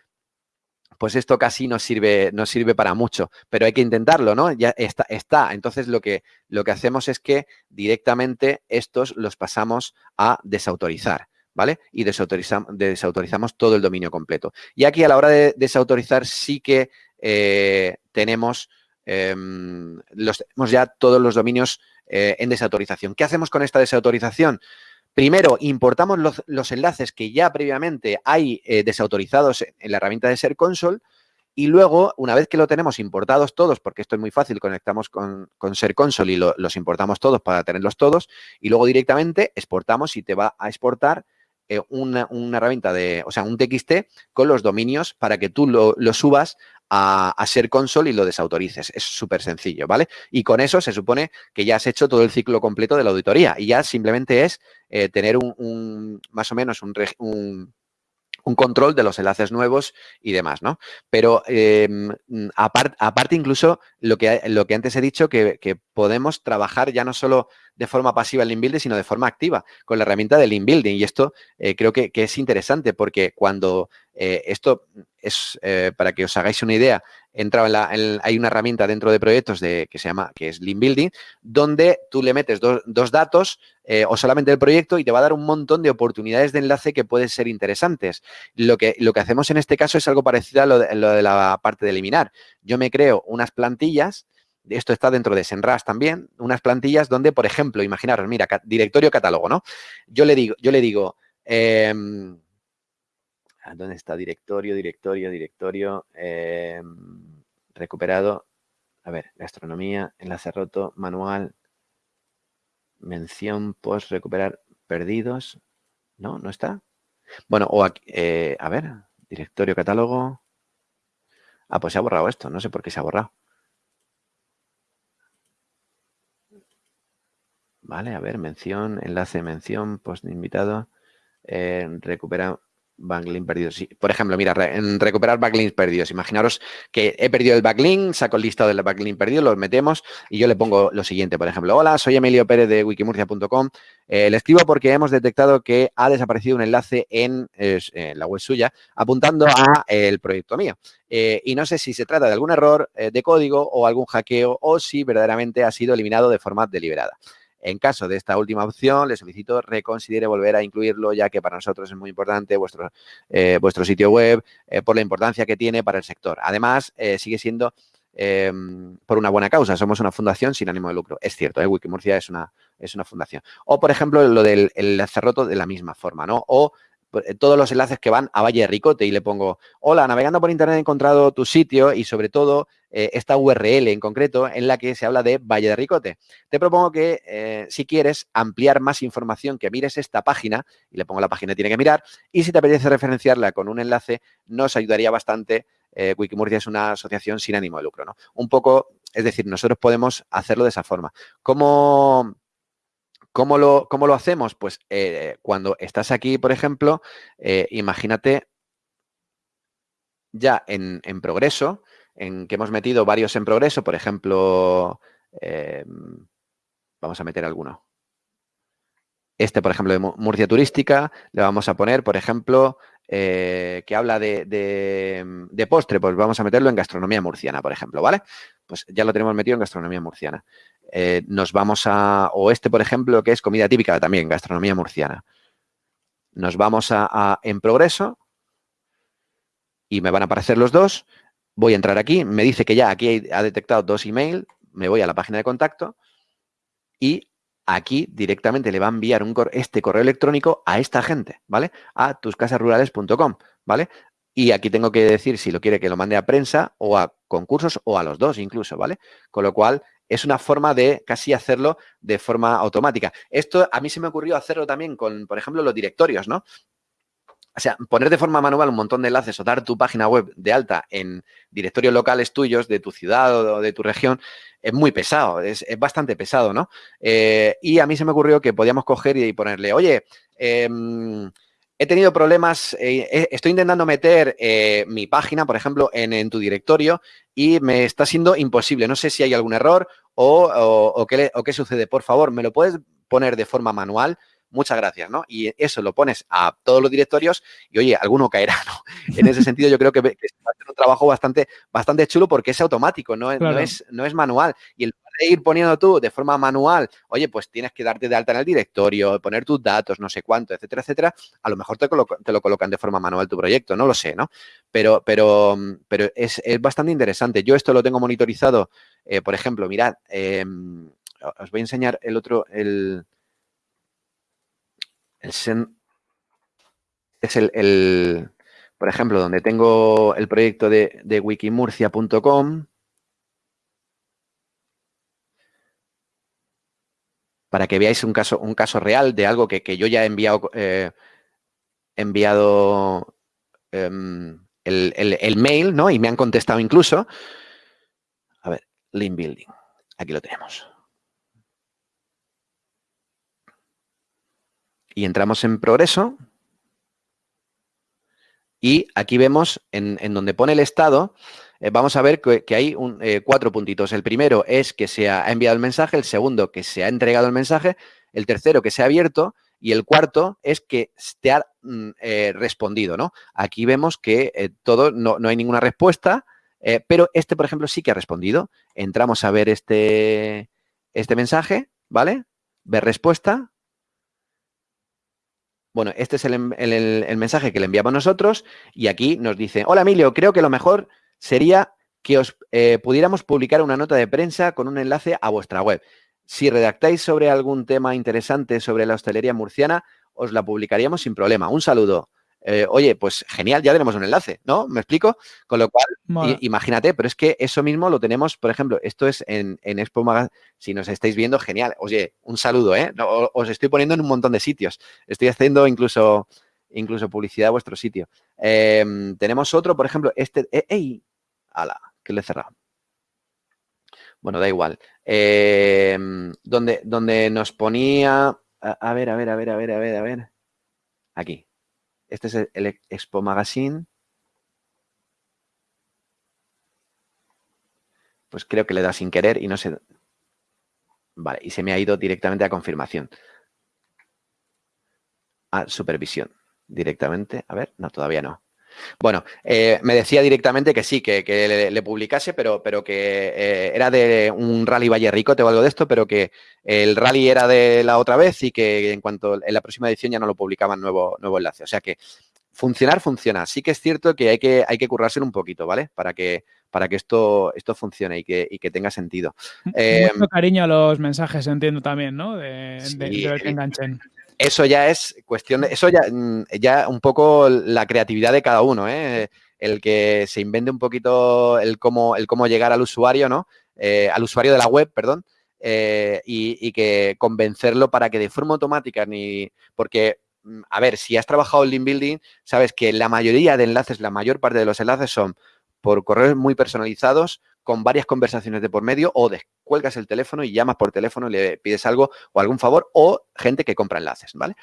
pues esto casi no sirve, no sirve para mucho, pero hay que intentarlo, ¿no? Ya está, está. Entonces lo que, lo que hacemos es que directamente estos los pasamos a desautorizar. ¿Vale? Y desautorizamos, todo el dominio completo. Y aquí a la hora de desautorizar sí que eh, tenemos, em, los, ya todos los dominios eh, en desautorización. ¿Qué hacemos con esta desautorización? Primero, importamos los, enlaces que ya previamente hay eh, desautorizados en la herramienta de Ser Console y luego, una vez que lo tenemos importados todos, porque esto es muy fácil, conectamos con, Ser Console y los importamos todos para tenerlos todos, y luego directamente exportamos y te va a exportar eh, una, herramienta de, o sea, un TXT con los dominios para que tú lo, subas a, Ser Console y lo desautorices. Es súper sencillo, ¿vale? Y con eso se supone que ya has hecho todo el ciclo completo de la auditoría y ya simplemente es eh, tener un, más o menos un, un control de los enlaces nuevos y demás, ¿no? Pero em, aparte incluso lo que, lo que antes he dicho, que, podemos trabajar ya no solo de forma pasiva el inbuilding, sino de forma activa con la herramienta del inbuilding. Y esto eh, creo que, es interesante porque cuando eh, esto es, eh, para que os hagáis una idea, entrado en la, hay una herramienta dentro de proyectos de, que se llama, que es Lean Building, donde tú le metes dos datos eh, o solamente el proyecto y te va a dar un montón de oportunidades de enlace que pueden ser interesantes. Lo que, lo que hacemos en este caso es algo parecido a lo de, lo de la parte de eliminar. Yo me creo unas plantillas esto está dentro de Senras también, unas plantillas donde, por ejemplo, imaginaros, mira, directorio catálogo, ¿no? Yo le digo, yo le digo, em, ¿dónde está directorio, directorio, directorio? Em, recuperado, a ver, gastronomía, enlace roto, manual, mención, post, recuperar, perdidos, ¿no? ¿No está? Bueno, o aquí, eh, a ver, directorio catálogo. Ah, pues se ha borrado esto, no sé por qué se ha borrado. Vale, a ver, mención, enlace, mención, post invitado, eh, recupera backlink perdidos. por ejemplo, mira, en recuperar backlinks perdidos. Imaginaros que he perdido el backlink, saco el listado del backlink perdido, lo metemos y yo le pongo lo siguiente, por ejemplo. Hola, soy Emilio Pérez de wikimurcia.com. Eh, le escribo porque hemos detectado que ha desaparecido un enlace en, la web suya apuntando a el proyecto mío. Eh, y no sé si se trata de algún error de código o algún hackeo o si verdaderamente ha sido eliminado de forma deliberada. En caso de esta última opción, le solicito reconsidere volver a incluirlo, ya que para nosotros es muy importante vuestro, eh, vuestro sitio web eh, por la importancia que tiene para el sector. Además, eh, sigue siendo em, por una buena causa. Somos una fundación sin ánimo de lucro. Es cierto, Wikimurcia es una, es una fundación. O, por ejemplo, lo del enlace roto de la misma forma, ¿no? O todos los enlaces que van a Valle de Ricote y le pongo, hola, navegando por internet he encontrado tu sitio y sobre todo eh, esta URL en concreto en la que se habla de Valle de Ricote. Te propongo que eh, si quieres ampliar más información, que mires esta página y le pongo la página que tiene que mirar y si te apetece referenciarla con un enlace, nos ayudaría bastante. Eh, Wikimurcia es una asociación sin ánimo de lucro, ¿no? Un poco, es decir, nosotros podemos hacerlo de esa forma. ¿Cómo, ¿Cómo lo, lo hacemos? Pues eh, cuando estás aquí, por ejemplo, eh, imagínate ya en, progreso, en que hemos metido varios en progreso, por ejemplo, eh, vamos a meter alguno. Este, por ejemplo, de Murcia Turística, le vamos a poner, por ejemplo, que habla de, de, postre, pues vamos a meterlo en gastronomía murciana, por ejemplo, ¿vale? Pues ya lo tenemos metido en gastronomía murciana. Eh, nos vamos a, o este, por ejemplo, que es comida típica también, gastronomía murciana. Nos vamos a, en progreso y me van a aparecer los dos. Voy a entrar aquí, me dice que ya aquí ha detectado dos emails, me voy a la página de contacto y aquí directamente le va a enviar un este correo electrónico a esta gente, ¿vale? A tuscasasrurales.com, ¿vale? Y aquí tengo que decir si lo quiere que lo mande a prensa o a concursos o a los dos incluso, ¿vale? Con lo cual, es una forma de casi hacerlo de forma automática. Esto a mí se me ocurrió hacerlo también con, por ejemplo, los directorios, ¿no? O sea, poner de forma manual un montón de enlaces o dar tu página web de alta en directorios locales tuyos de tu ciudad o de tu región es muy pesado, es, bastante pesado, ¿no? Eh, y a mí se me ocurrió que podíamos coger y ponerle, oye, eh, he tenido problemas, eh, estoy intentando meter eh, mi página, por ejemplo, en, tu directorio y me está siendo imposible. No sé si hay algún error o, qué, o qué sucede. Por favor, ¿me lo puedes poner de forma manual? Muchas gracias, ¿no? Y eso lo pones a todos los directorios y, oye, alguno caerá, ¿no? En ese sentido, yo creo que, que va a ser un trabajo bastante, bastante chulo porque es automático, no, no, es, no es manual. Y el de ir poniendo tú de forma manual, oye, pues tienes que darte de alta en el directorio, poner tus datos, no sé cuánto, etcétera, etcétera, a lo mejor te, te lo colocan de forma manual tu proyecto, no lo sé, ¿no? Pero, pero, pero es, bastante interesante. Yo esto lo tengo monitorizado, eh, por ejemplo, mirad, em, os voy a enseñar el otro, el, el es el, por ejemplo, donde tengo el proyecto de, de wikimurcia.com, para que veáis un caso, un caso real de algo que, yo ya he enviado, eh, enviado em, el, mail, ¿no? Y me han contestado incluso. A ver, link building. Aquí lo tenemos. Y entramos en progreso. Y aquí vemos en, en donde pone el estado, eh, vamos a ver que, hay eh, cuatro puntitos. El primero es que se ha enviado el mensaje, el segundo que se ha entregado el mensaje, el tercero que se ha abierto y el cuarto es que te ha mm, eh, respondido, ¿no? Aquí vemos que todo, no, hay ninguna respuesta pero este, por ejemplo, sí que ha respondido. Entramos a ver este, este mensaje, ¿vale? Ver respuesta. Bueno, este es el, mensaje que le enviamos nosotros y aquí nos dice, hola Emilio, creo que lo mejor sería que os eh, pudiéramos publicar una nota de prensa con un enlace a vuestra web. Si redactáis sobre algún tema interesante sobre la hostelería murciana, os la publicaríamos sin problema. Un saludo. Eh, oye, pues genial, ya tenemos un enlace, ¿no? ¿Me explico? Con lo cual, imagínate, pero es que eso mismo lo tenemos, por ejemplo, esto es en, en Expo Magazine, si nos estáis viendo, genial. Oye, un saludo, ¿eh? os estoy poniendo en un montón de sitios. Estoy haciendo incluso, incluso publicidad a vuestro sitio. Em, tenemos otro, por ejemplo, este... Eh, ¡Ey! ¡Hala! Que le he cerrado. Bueno, da igual. Em, donde, donde nos ponía... a ver, a ver, a ver, a ver, a ver, a ver. Aquí. Este es el Expo Magazine. Pues creo que le da sin querer y no sé... Vale, y se me ha ido directamente a confirmación. A supervisión. Directamente. A ver, no, todavía no. Bueno, eh, me decía directamente que sí, que, le, publicase, pero, pero que eh, era de un rally Valle Rico, o algo de esto, pero que el rally era de la otra vez y que en cuanto en la próxima edición ya no lo publicaban nuevo, nuevo enlace. O sea que funcionar funciona. Sí que es cierto que hay que, hay que currárselo un poquito, ¿vale? Para que, para que esto, esto funcione y que, y que tenga sentido. Mucho eh, cariño a los mensajes, entiendo también, ¿no? De, que enganchen eso ya es cuestión de, eso ya, mm, ya un poco la creatividad de cada uno, ¿eh? el que se invente un poquito el cómo, el cómo llegar al usuario, ¿no? Eh, al usuario de la web, perdón, eh, y, que convencerlo para que de forma automática, ni porque, mm, a ver, si has trabajado en link building, sabes que la mayoría de enlaces, la mayor parte de los enlaces son por correos muy personalizados, con varias conversaciones de por medio o descuelgas el teléfono y llamas por teléfono y le pides algo o algún favor o gente que compra enlaces, ¿vale?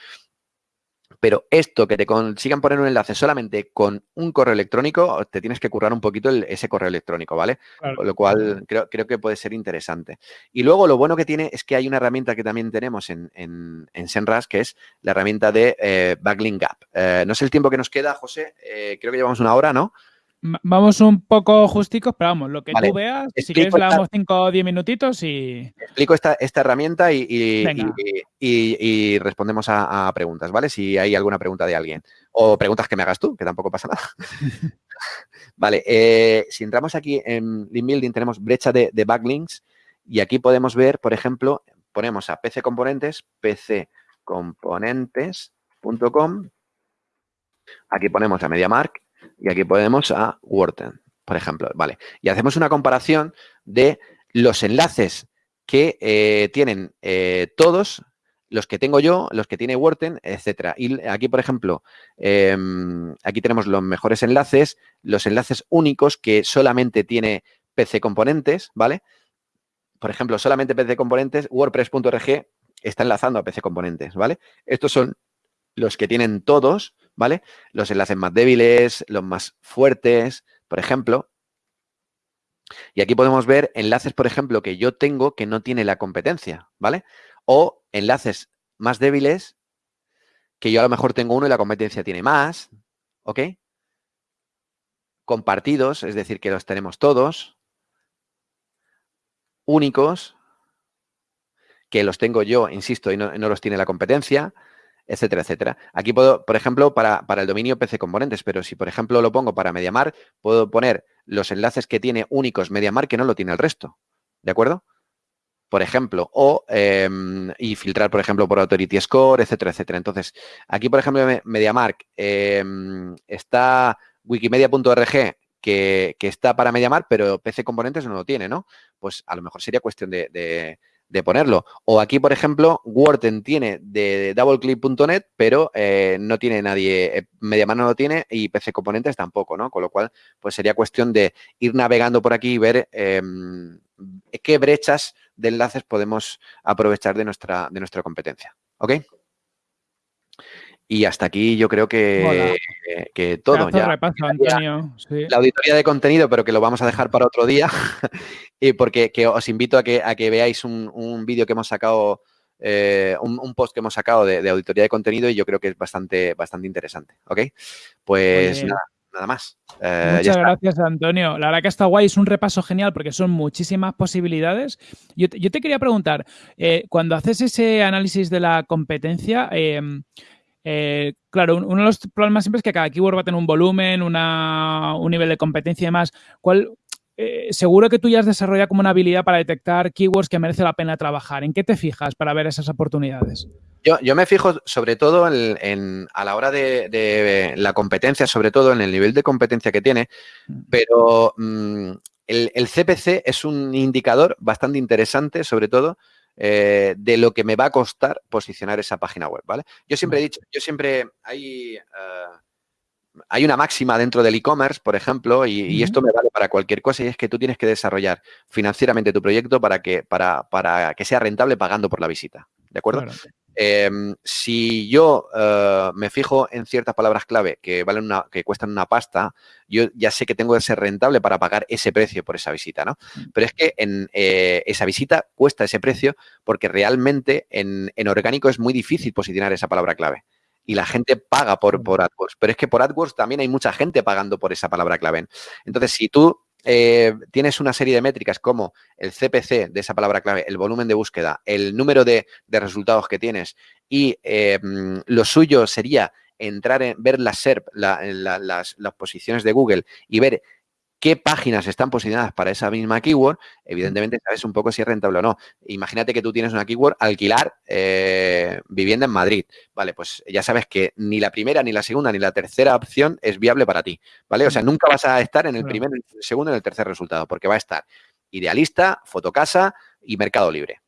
Pero esto, que te consigan poner un enlace solamente con un correo electrónico, te tienes que currar un poquito ese correo electrónico, ¿vale? Con lo cual creo, que puede ser interesante. Y luego lo bueno que tiene es que hay una herramienta que también tenemos en, en, Senras, que es la herramienta de eh, Backlink Gap. Eh, no sé el tiempo que nos queda, José, eh, creo que llevamos una hora, ¿no? Vamos un poco justicos, pero vamos, lo que tú veas, si quieres le damos 5 o 10 minutitos y... Explico esta, esta herramienta y, y, respondemos a, preguntas, ¿vale? Si hay alguna pregunta de alguien. O preguntas que me hagas tú, que tampoco pasa nada. vale, eh, si entramos aquí en Link Building tenemos brecha de, de, backlinks y aquí podemos ver, por ejemplo, ponemos a PC Componentes, pccomponentes.com, aquí ponemos a MediaMark y aquí ponemos a Wharton, por ejemplo, ¿vale? Y hacemos una comparación de los enlaces que eh, tienen eh, todos, los que tengo yo, los que tiene Wharton, etcétera. Y aquí, por ejemplo, em, aquí tenemos los mejores enlaces, los enlaces únicos que solamente tiene PC Componentes, ¿vale? Por ejemplo, solamente PC Componentes, WordPress.org está enlazando a PC Componentes, ¿vale? Estos son los que tienen todos, ¿vale? Los enlaces más débiles, los más fuertes, por ejemplo. Y aquí podemos ver enlaces, por ejemplo, que yo tengo que no tiene la competencia, ¿vale? O enlaces más débiles que yo a lo mejor tengo uno y la competencia tiene más, ¿ok? Compartidos, es decir, que los tenemos todos. Únicos, que los tengo yo, insisto, y no, no los tiene la competencia etcétera, etcétera. Aquí puedo, por ejemplo, para, el dominio PC Componentes, pero si, por ejemplo, lo pongo para MediaMar, puedo poner los enlaces que tiene únicos MediaMar que no lo tiene el resto. ¿De acuerdo? Por ejemplo, o em, y filtrar, por ejemplo, por Authority Score, etcétera, etcétera. Entonces, aquí, por ejemplo, MediaMark em, está wikimedia.org que, que, está para MediaMark, pero PC Componentes no lo tiene, ¿no? Pues a lo mejor sería cuestión de ponerlo. O aquí, por ejemplo, Wharton tiene de doubleclick.net, pero eh, no tiene nadie, eh, MediaMar no lo tiene y PC Componentes tampoco, ¿no? Con lo cual, pues sería cuestión de ir navegando por aquí y ver em, qué brechas de enlaces podemos aprovechar de nuestra, de nuestra competencia. ¿Ok? Y hasta aquí yo creo que, que todo. Ya, La auditoría de contenido, pero que lo vamos a dejar para otro día. y porque que os invito a que, a que veáis un, vídeo que hemos sacado, eh, un, post que hemos sacado de, auditoría de contenido y yo creo que es bastante, bastante interesante. ¿Ok? Pues nada. nada más. Eh, Muchas gracias, Antonio. La verdad que está guay, es un repaso genial porque son muchísimas posibilidades. Yo, te quería preguntar, eh, cuando haces ese análisis de la competencia, em, eh, claro, uno de los problemas siempre es que cada keyword va a tener un volumen, un nivel de competencia y demás. ¿Cuál, seguro que tú ya has desarrollado como una habilidad para detectar keywords que merece la pena trabajar. ¿En qué te fijas para ver esas oportunidades? Yo, me fijo sobre todo en, a la hora de, la competencia, sobre todo en el nivel de competencia que tiene, mm. pero mm, el, CPC es un indicador bastante interesante, sobre todo, eh, de lo que me va a costar posicionar esa página web, ¿vale? Yo siempre he dicho, yo siempre hay... Eh, hay una máxima dentro del e-commerce, por ejemplo, y, esto me vale para cualquier cosa, y es que tú tienes que desarrollar financieramente tu proyecto para que, para, para que sea rentable pagando por la visita. ¿De acuerdo? Em, si yo eh, me fijo en ciertas palabras clave que valen una, que cuestan una pasta, yo ya sé que tengo que ser rentable para pagar ese precio por esa visita, ¿no? Mm. Pero es que en eh, esa visita cuesta ese precio porque realmente en, orgánico es muy difícil posicionar esa palabra clave y la gente paga por, por AdWords. Pero es que por AdWords también hay mucha gente pagando por esa palabra clave. Entonces, si tú eh, tienes una serie de métricas como el CPC de esa palabra clave, el volumen de búsqueda, el número de, resultados que tienes y eh, mm, lo suyo sería entrar en ver SERP, las, las, posiciones de Google y ver qué páginas están posicionadas para esa misma keyword, evidentemente sabes un poco si es rentable o no. Imagínate que tú tienes una keyword alquilar eh, vivienda en Madrid. Vale, pues ya sabes que ni la primera, ni la segunda, ni la tercera opción es viable para ti. ¿Vale? O sea, nunca vas a estar en el primero, en el segundo, en el tercer resultado, porque va a estar Idealista, Fotocasa y Mercado Libre.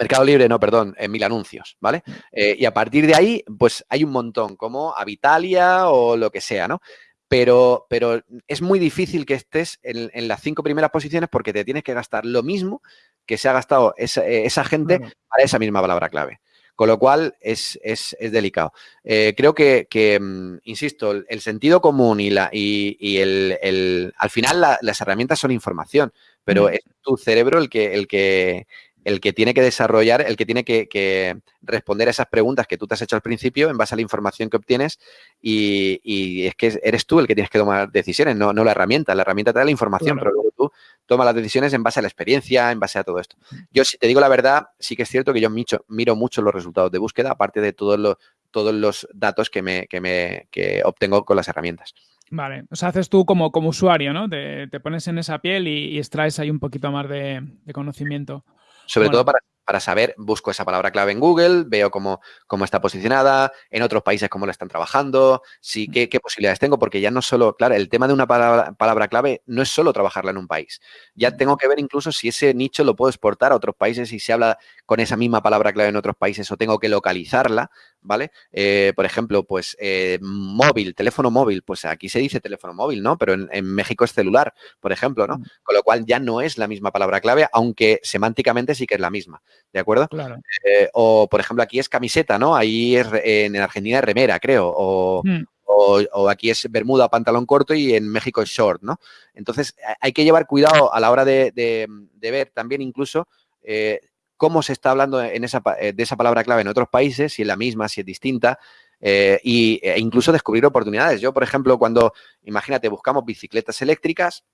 Mercado Libre, no, perdón, en mil anuncios, ¿vale? Eh, y a partir de ahí, pues hay un montón, como Avitalia o lo que sea, ¿no? Pero, pero es muy difícil que estés en, las cinco primeras posiciones porque te tienes que gastar lo mismo que se ha gastado esa, eh, gente para esa misma palabra clave. Con lo cual es, delicado. Eh, creo que, mm, insisto, el, sentido común y, la, y, el, al final las herramientas son información, pero es tu cerebro el que, el que, el que tiene que desarrollar, el que tiene que, responder a esas preguntas que tú te has hecho al principio en base a la información que obtienes y, es que eres tú el que tienes que tomar decisiones, no, no la herramienta. La herramienta te da la información, pero luego tú tomas las decisiones en base a la experiencia, en base a todo esto. Yo, si te digo la verdad, sí que es cierto que yo miro mucho los resultados de búsqueda, aparte de todos los, todos los datos que, me, que, me, que obtengo con las herramientas. Vale, o sea, haces tú como, como usuario, ¿no? Te, pones en esa piel y, extraes ahí un poquito más de, de conocimiento. Sobre todo para, para, saber, busco esa palabra clave en Google, veo cómo, cómo está posicionada, en otros países cómo la están trabajando, sí, mm. qué, qué, posibilidades tengo, porque ya no solo, claro, el tema de una palabra, palabra, clave no es solo trabajarla en un país. Ya mm. tengo que ver incluso si ese nicho lo puedo exportar a otros países y se habla con esa misma palabra clave en otros países o tengo que localizarla ¿vale? Eh, por ejemplo, pues eh, móvil, teléfono móvil, pues aquí se dice teléfono móvil, ¿no? Pero en, México es celular, por ejemplo, ¿no? Mm. Con lo cual ya no es la misma palabra clave, aunque semánticamente sí que es la misma, ¿de acuerdo? Claro. Eh, o, por ejemplo, aquí es camiseta, ¿no? Ahí es, en Argentina es remera, creo, mm. o... O, aquí es bermuda, pantalón corto y en México es short, ¿no? Entonces, hay que llevar cuidado a la hora de, ver también incluso cómo se está hablando en esa, eh, de esa palabra clave en otros países, si es la misma, si es distinta, eh, e incluso descubrir oportunidades. Yo, por ejemplo, cuando, imagínate, buscamos bicicletas eléctricas,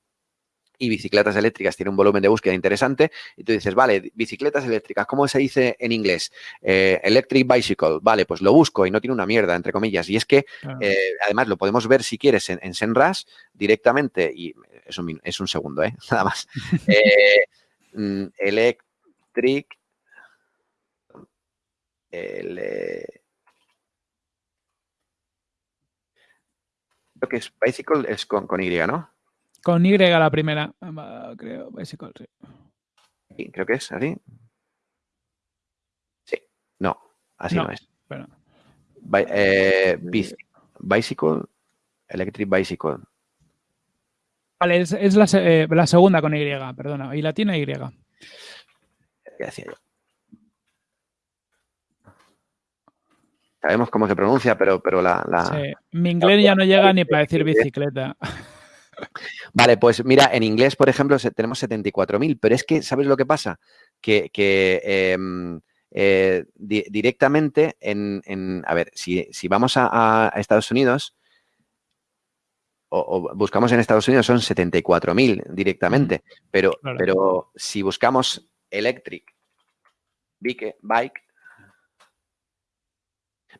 y bicicletas eléctricas tiene un volumen de búsqueda interesante, y tú dices, vale, bicicletas eléctricas, ¿cómo se dice en inglés? Eh, electric bicycle, vale, pues lo busco y no tiene una mierda, entre comillas. Y es que, además, lo podemos ver si quieres en, en Senras directamente, y es un, es un segundo, ¿eh? Nada más. Mm, Trick. El, creo que es Bicycle es con, con, Y, ¿no? Con Y la primera, creo, Bicycle, sí. creo que es así. Sí, no, así no, es. Eh, bicycle, Electric Bicycle. Vale, es, es la, eh, la, segunda con Y, perdona, y la tiene Y que decía yo. Sabemos cómo se pronuncia, pero, pero la... Mi inglés ya no llega ni para decir bicicleta. Vale, pues mira, en inglés, por ejemplo, tenemos 74.000, pero es que, ¿sabes lo que pasa? Que, em, eh, directamente en, A ver, si, vamos a, Estados Unidos, o, buscamos en Estados Unidos son 74.000 directamente, pero, pero si buscamos electric bike, bike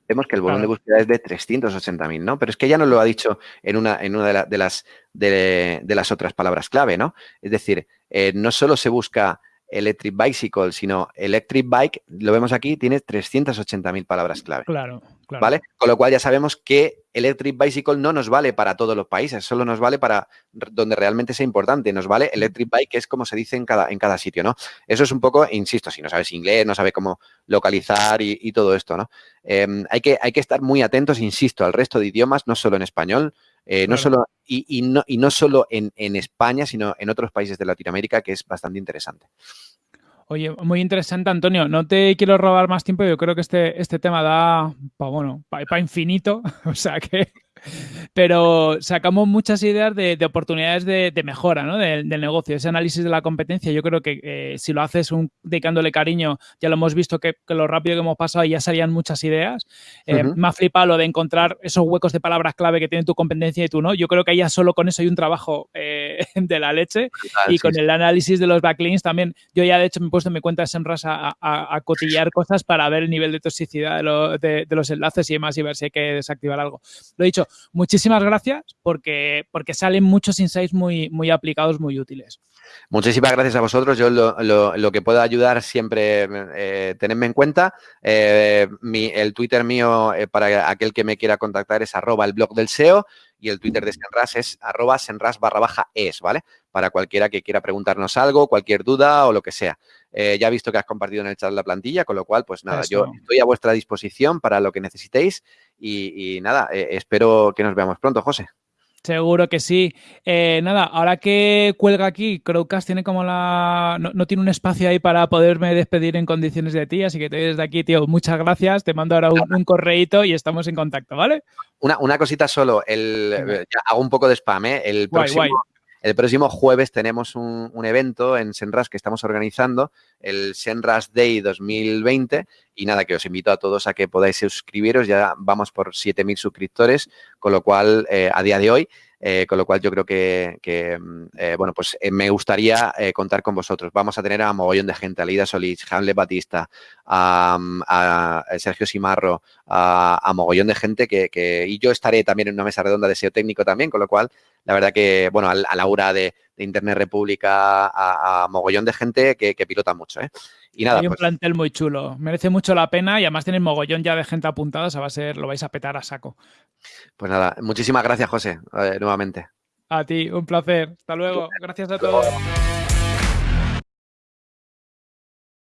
vemos que el volumen de búsqueda es de 380.000, ¿no? Pero es que ya nos lo ha dicho en una, en una de, las, de, las otras palabras clave, ¿no? Es decir, eh, no solo se busca electric bicycle, sino electric bike, lo vemos aquí, tiene 380.000 palabras clave. Claro, claro. ¿Vale? Con lo cual ya sabemos que electric bicycle no nos vale para todos los países, solo nos vale para donde realmente sea importante. Nos vale electric bike, que es como se dice en cada, en cada sitio, ¿no? Eso es un poco, insisto, si no sabes inglés, no sabes cómo localizar y, todo esto, ¿no? Em, hay, que, hay que estar muy atentos, insisto, al resto de idiomas, no solo en español, eh, no solo, y, no, y no solo en, en España, sino en otros países de Latinoamérica, que es bastante interesante. Oye, muy interesante, Antonio. No te quiero robar más tiempo. Yo creo que este, este tema da para bueno, para infinito. o sea que pero sacamos muchas ideas de, oportunidades de, mejora ¿no? del, negocio. Ese análisis de la competencia, yo creo que eh, si lo haces un, dedicándole cariño, ya lo hemos visto que, lo rápido que hemos pasado ya salían muchas ideas. Eh, Me ha flipado lo de encontrar esos huecos de palabras clave que tiene tu competencia y tú no. Yo creo que ya solo con eso hay un trabajo eh, de la leche. y con el análisis de los backlinks también, yo ya de hecho me he puesto en mi cuenta de a, a, cotillar cosas para ver el nivel de toxicidad de, de, los enlaces y demás y ver si hay que desactivar algo. Lo he dicho, muchísimas gracias porque, porque salen muchos insights muy, muy aplicados, muy útiles. Muchísimas gracias a vosotros. Yo lo, que pueda ayudar siempre, eh, tenedme en cuenta. Eh, el Twitter mío eh, para aquel que me quiera contactar es arroba el blog del SEO y el Twitter de Senras es arroba senras barra baja es, ¿vale? Para cualquiera que quiera preguntarnos algo, cualquier duda o lo que sea. Eh, ya he visto que has compartido en el chat la plantilla, con lo cual, pues nada, yo estoy a vuestra disposición para lo que necesitéis y, nada, eh, espero que nos veamos pronto, José. Seguro que sí. Eh, nada, ahora que cuelga aquí, Crowcast tiene como la. No, tiene un espacio ahí para poderme despedir en condiciones de ti, así que te desde aquí, tío, muchas gracias. Te mando ahora un, un correíto y estamos en contacto, ¿vale? Una, cosita solo, el, hago un poco de spam, ¿eh? El próximo, El próximo jueves tenemos un, evento en Senras que estamos organizando, el Senras Day 2020, y nada, que os invito a todos a que podáis suscribiros, ya vamos por 7.000 suscriptores, con lo cual, eh, a día de hoy, eh, con lo cual yo creo que, mm, eh, bueno, pues me gustaría contar con vosotros. Vamos a tener a mogollón de gente, a Lida Solís, Hanle Batista, a, mm, Sergio Simarro, a, mogollón de gente que, y yo estaré también en una mesa redonda de SEO técnico también, con lo cual, la verdad que, bueno, a, Laura de, Internet República, a, mogollón de gente que, pilota mucho, Y nada, Hay un pues plantel muy chulo, merece mucho la pena y además tiene mogollón ya de gente apuntada, o sea, va a ser, lo vais a petar a saco. Pues nada, muchísimas gracias, José, nuevamente. A ti, un placer. Hasta luego. Gracias a todos.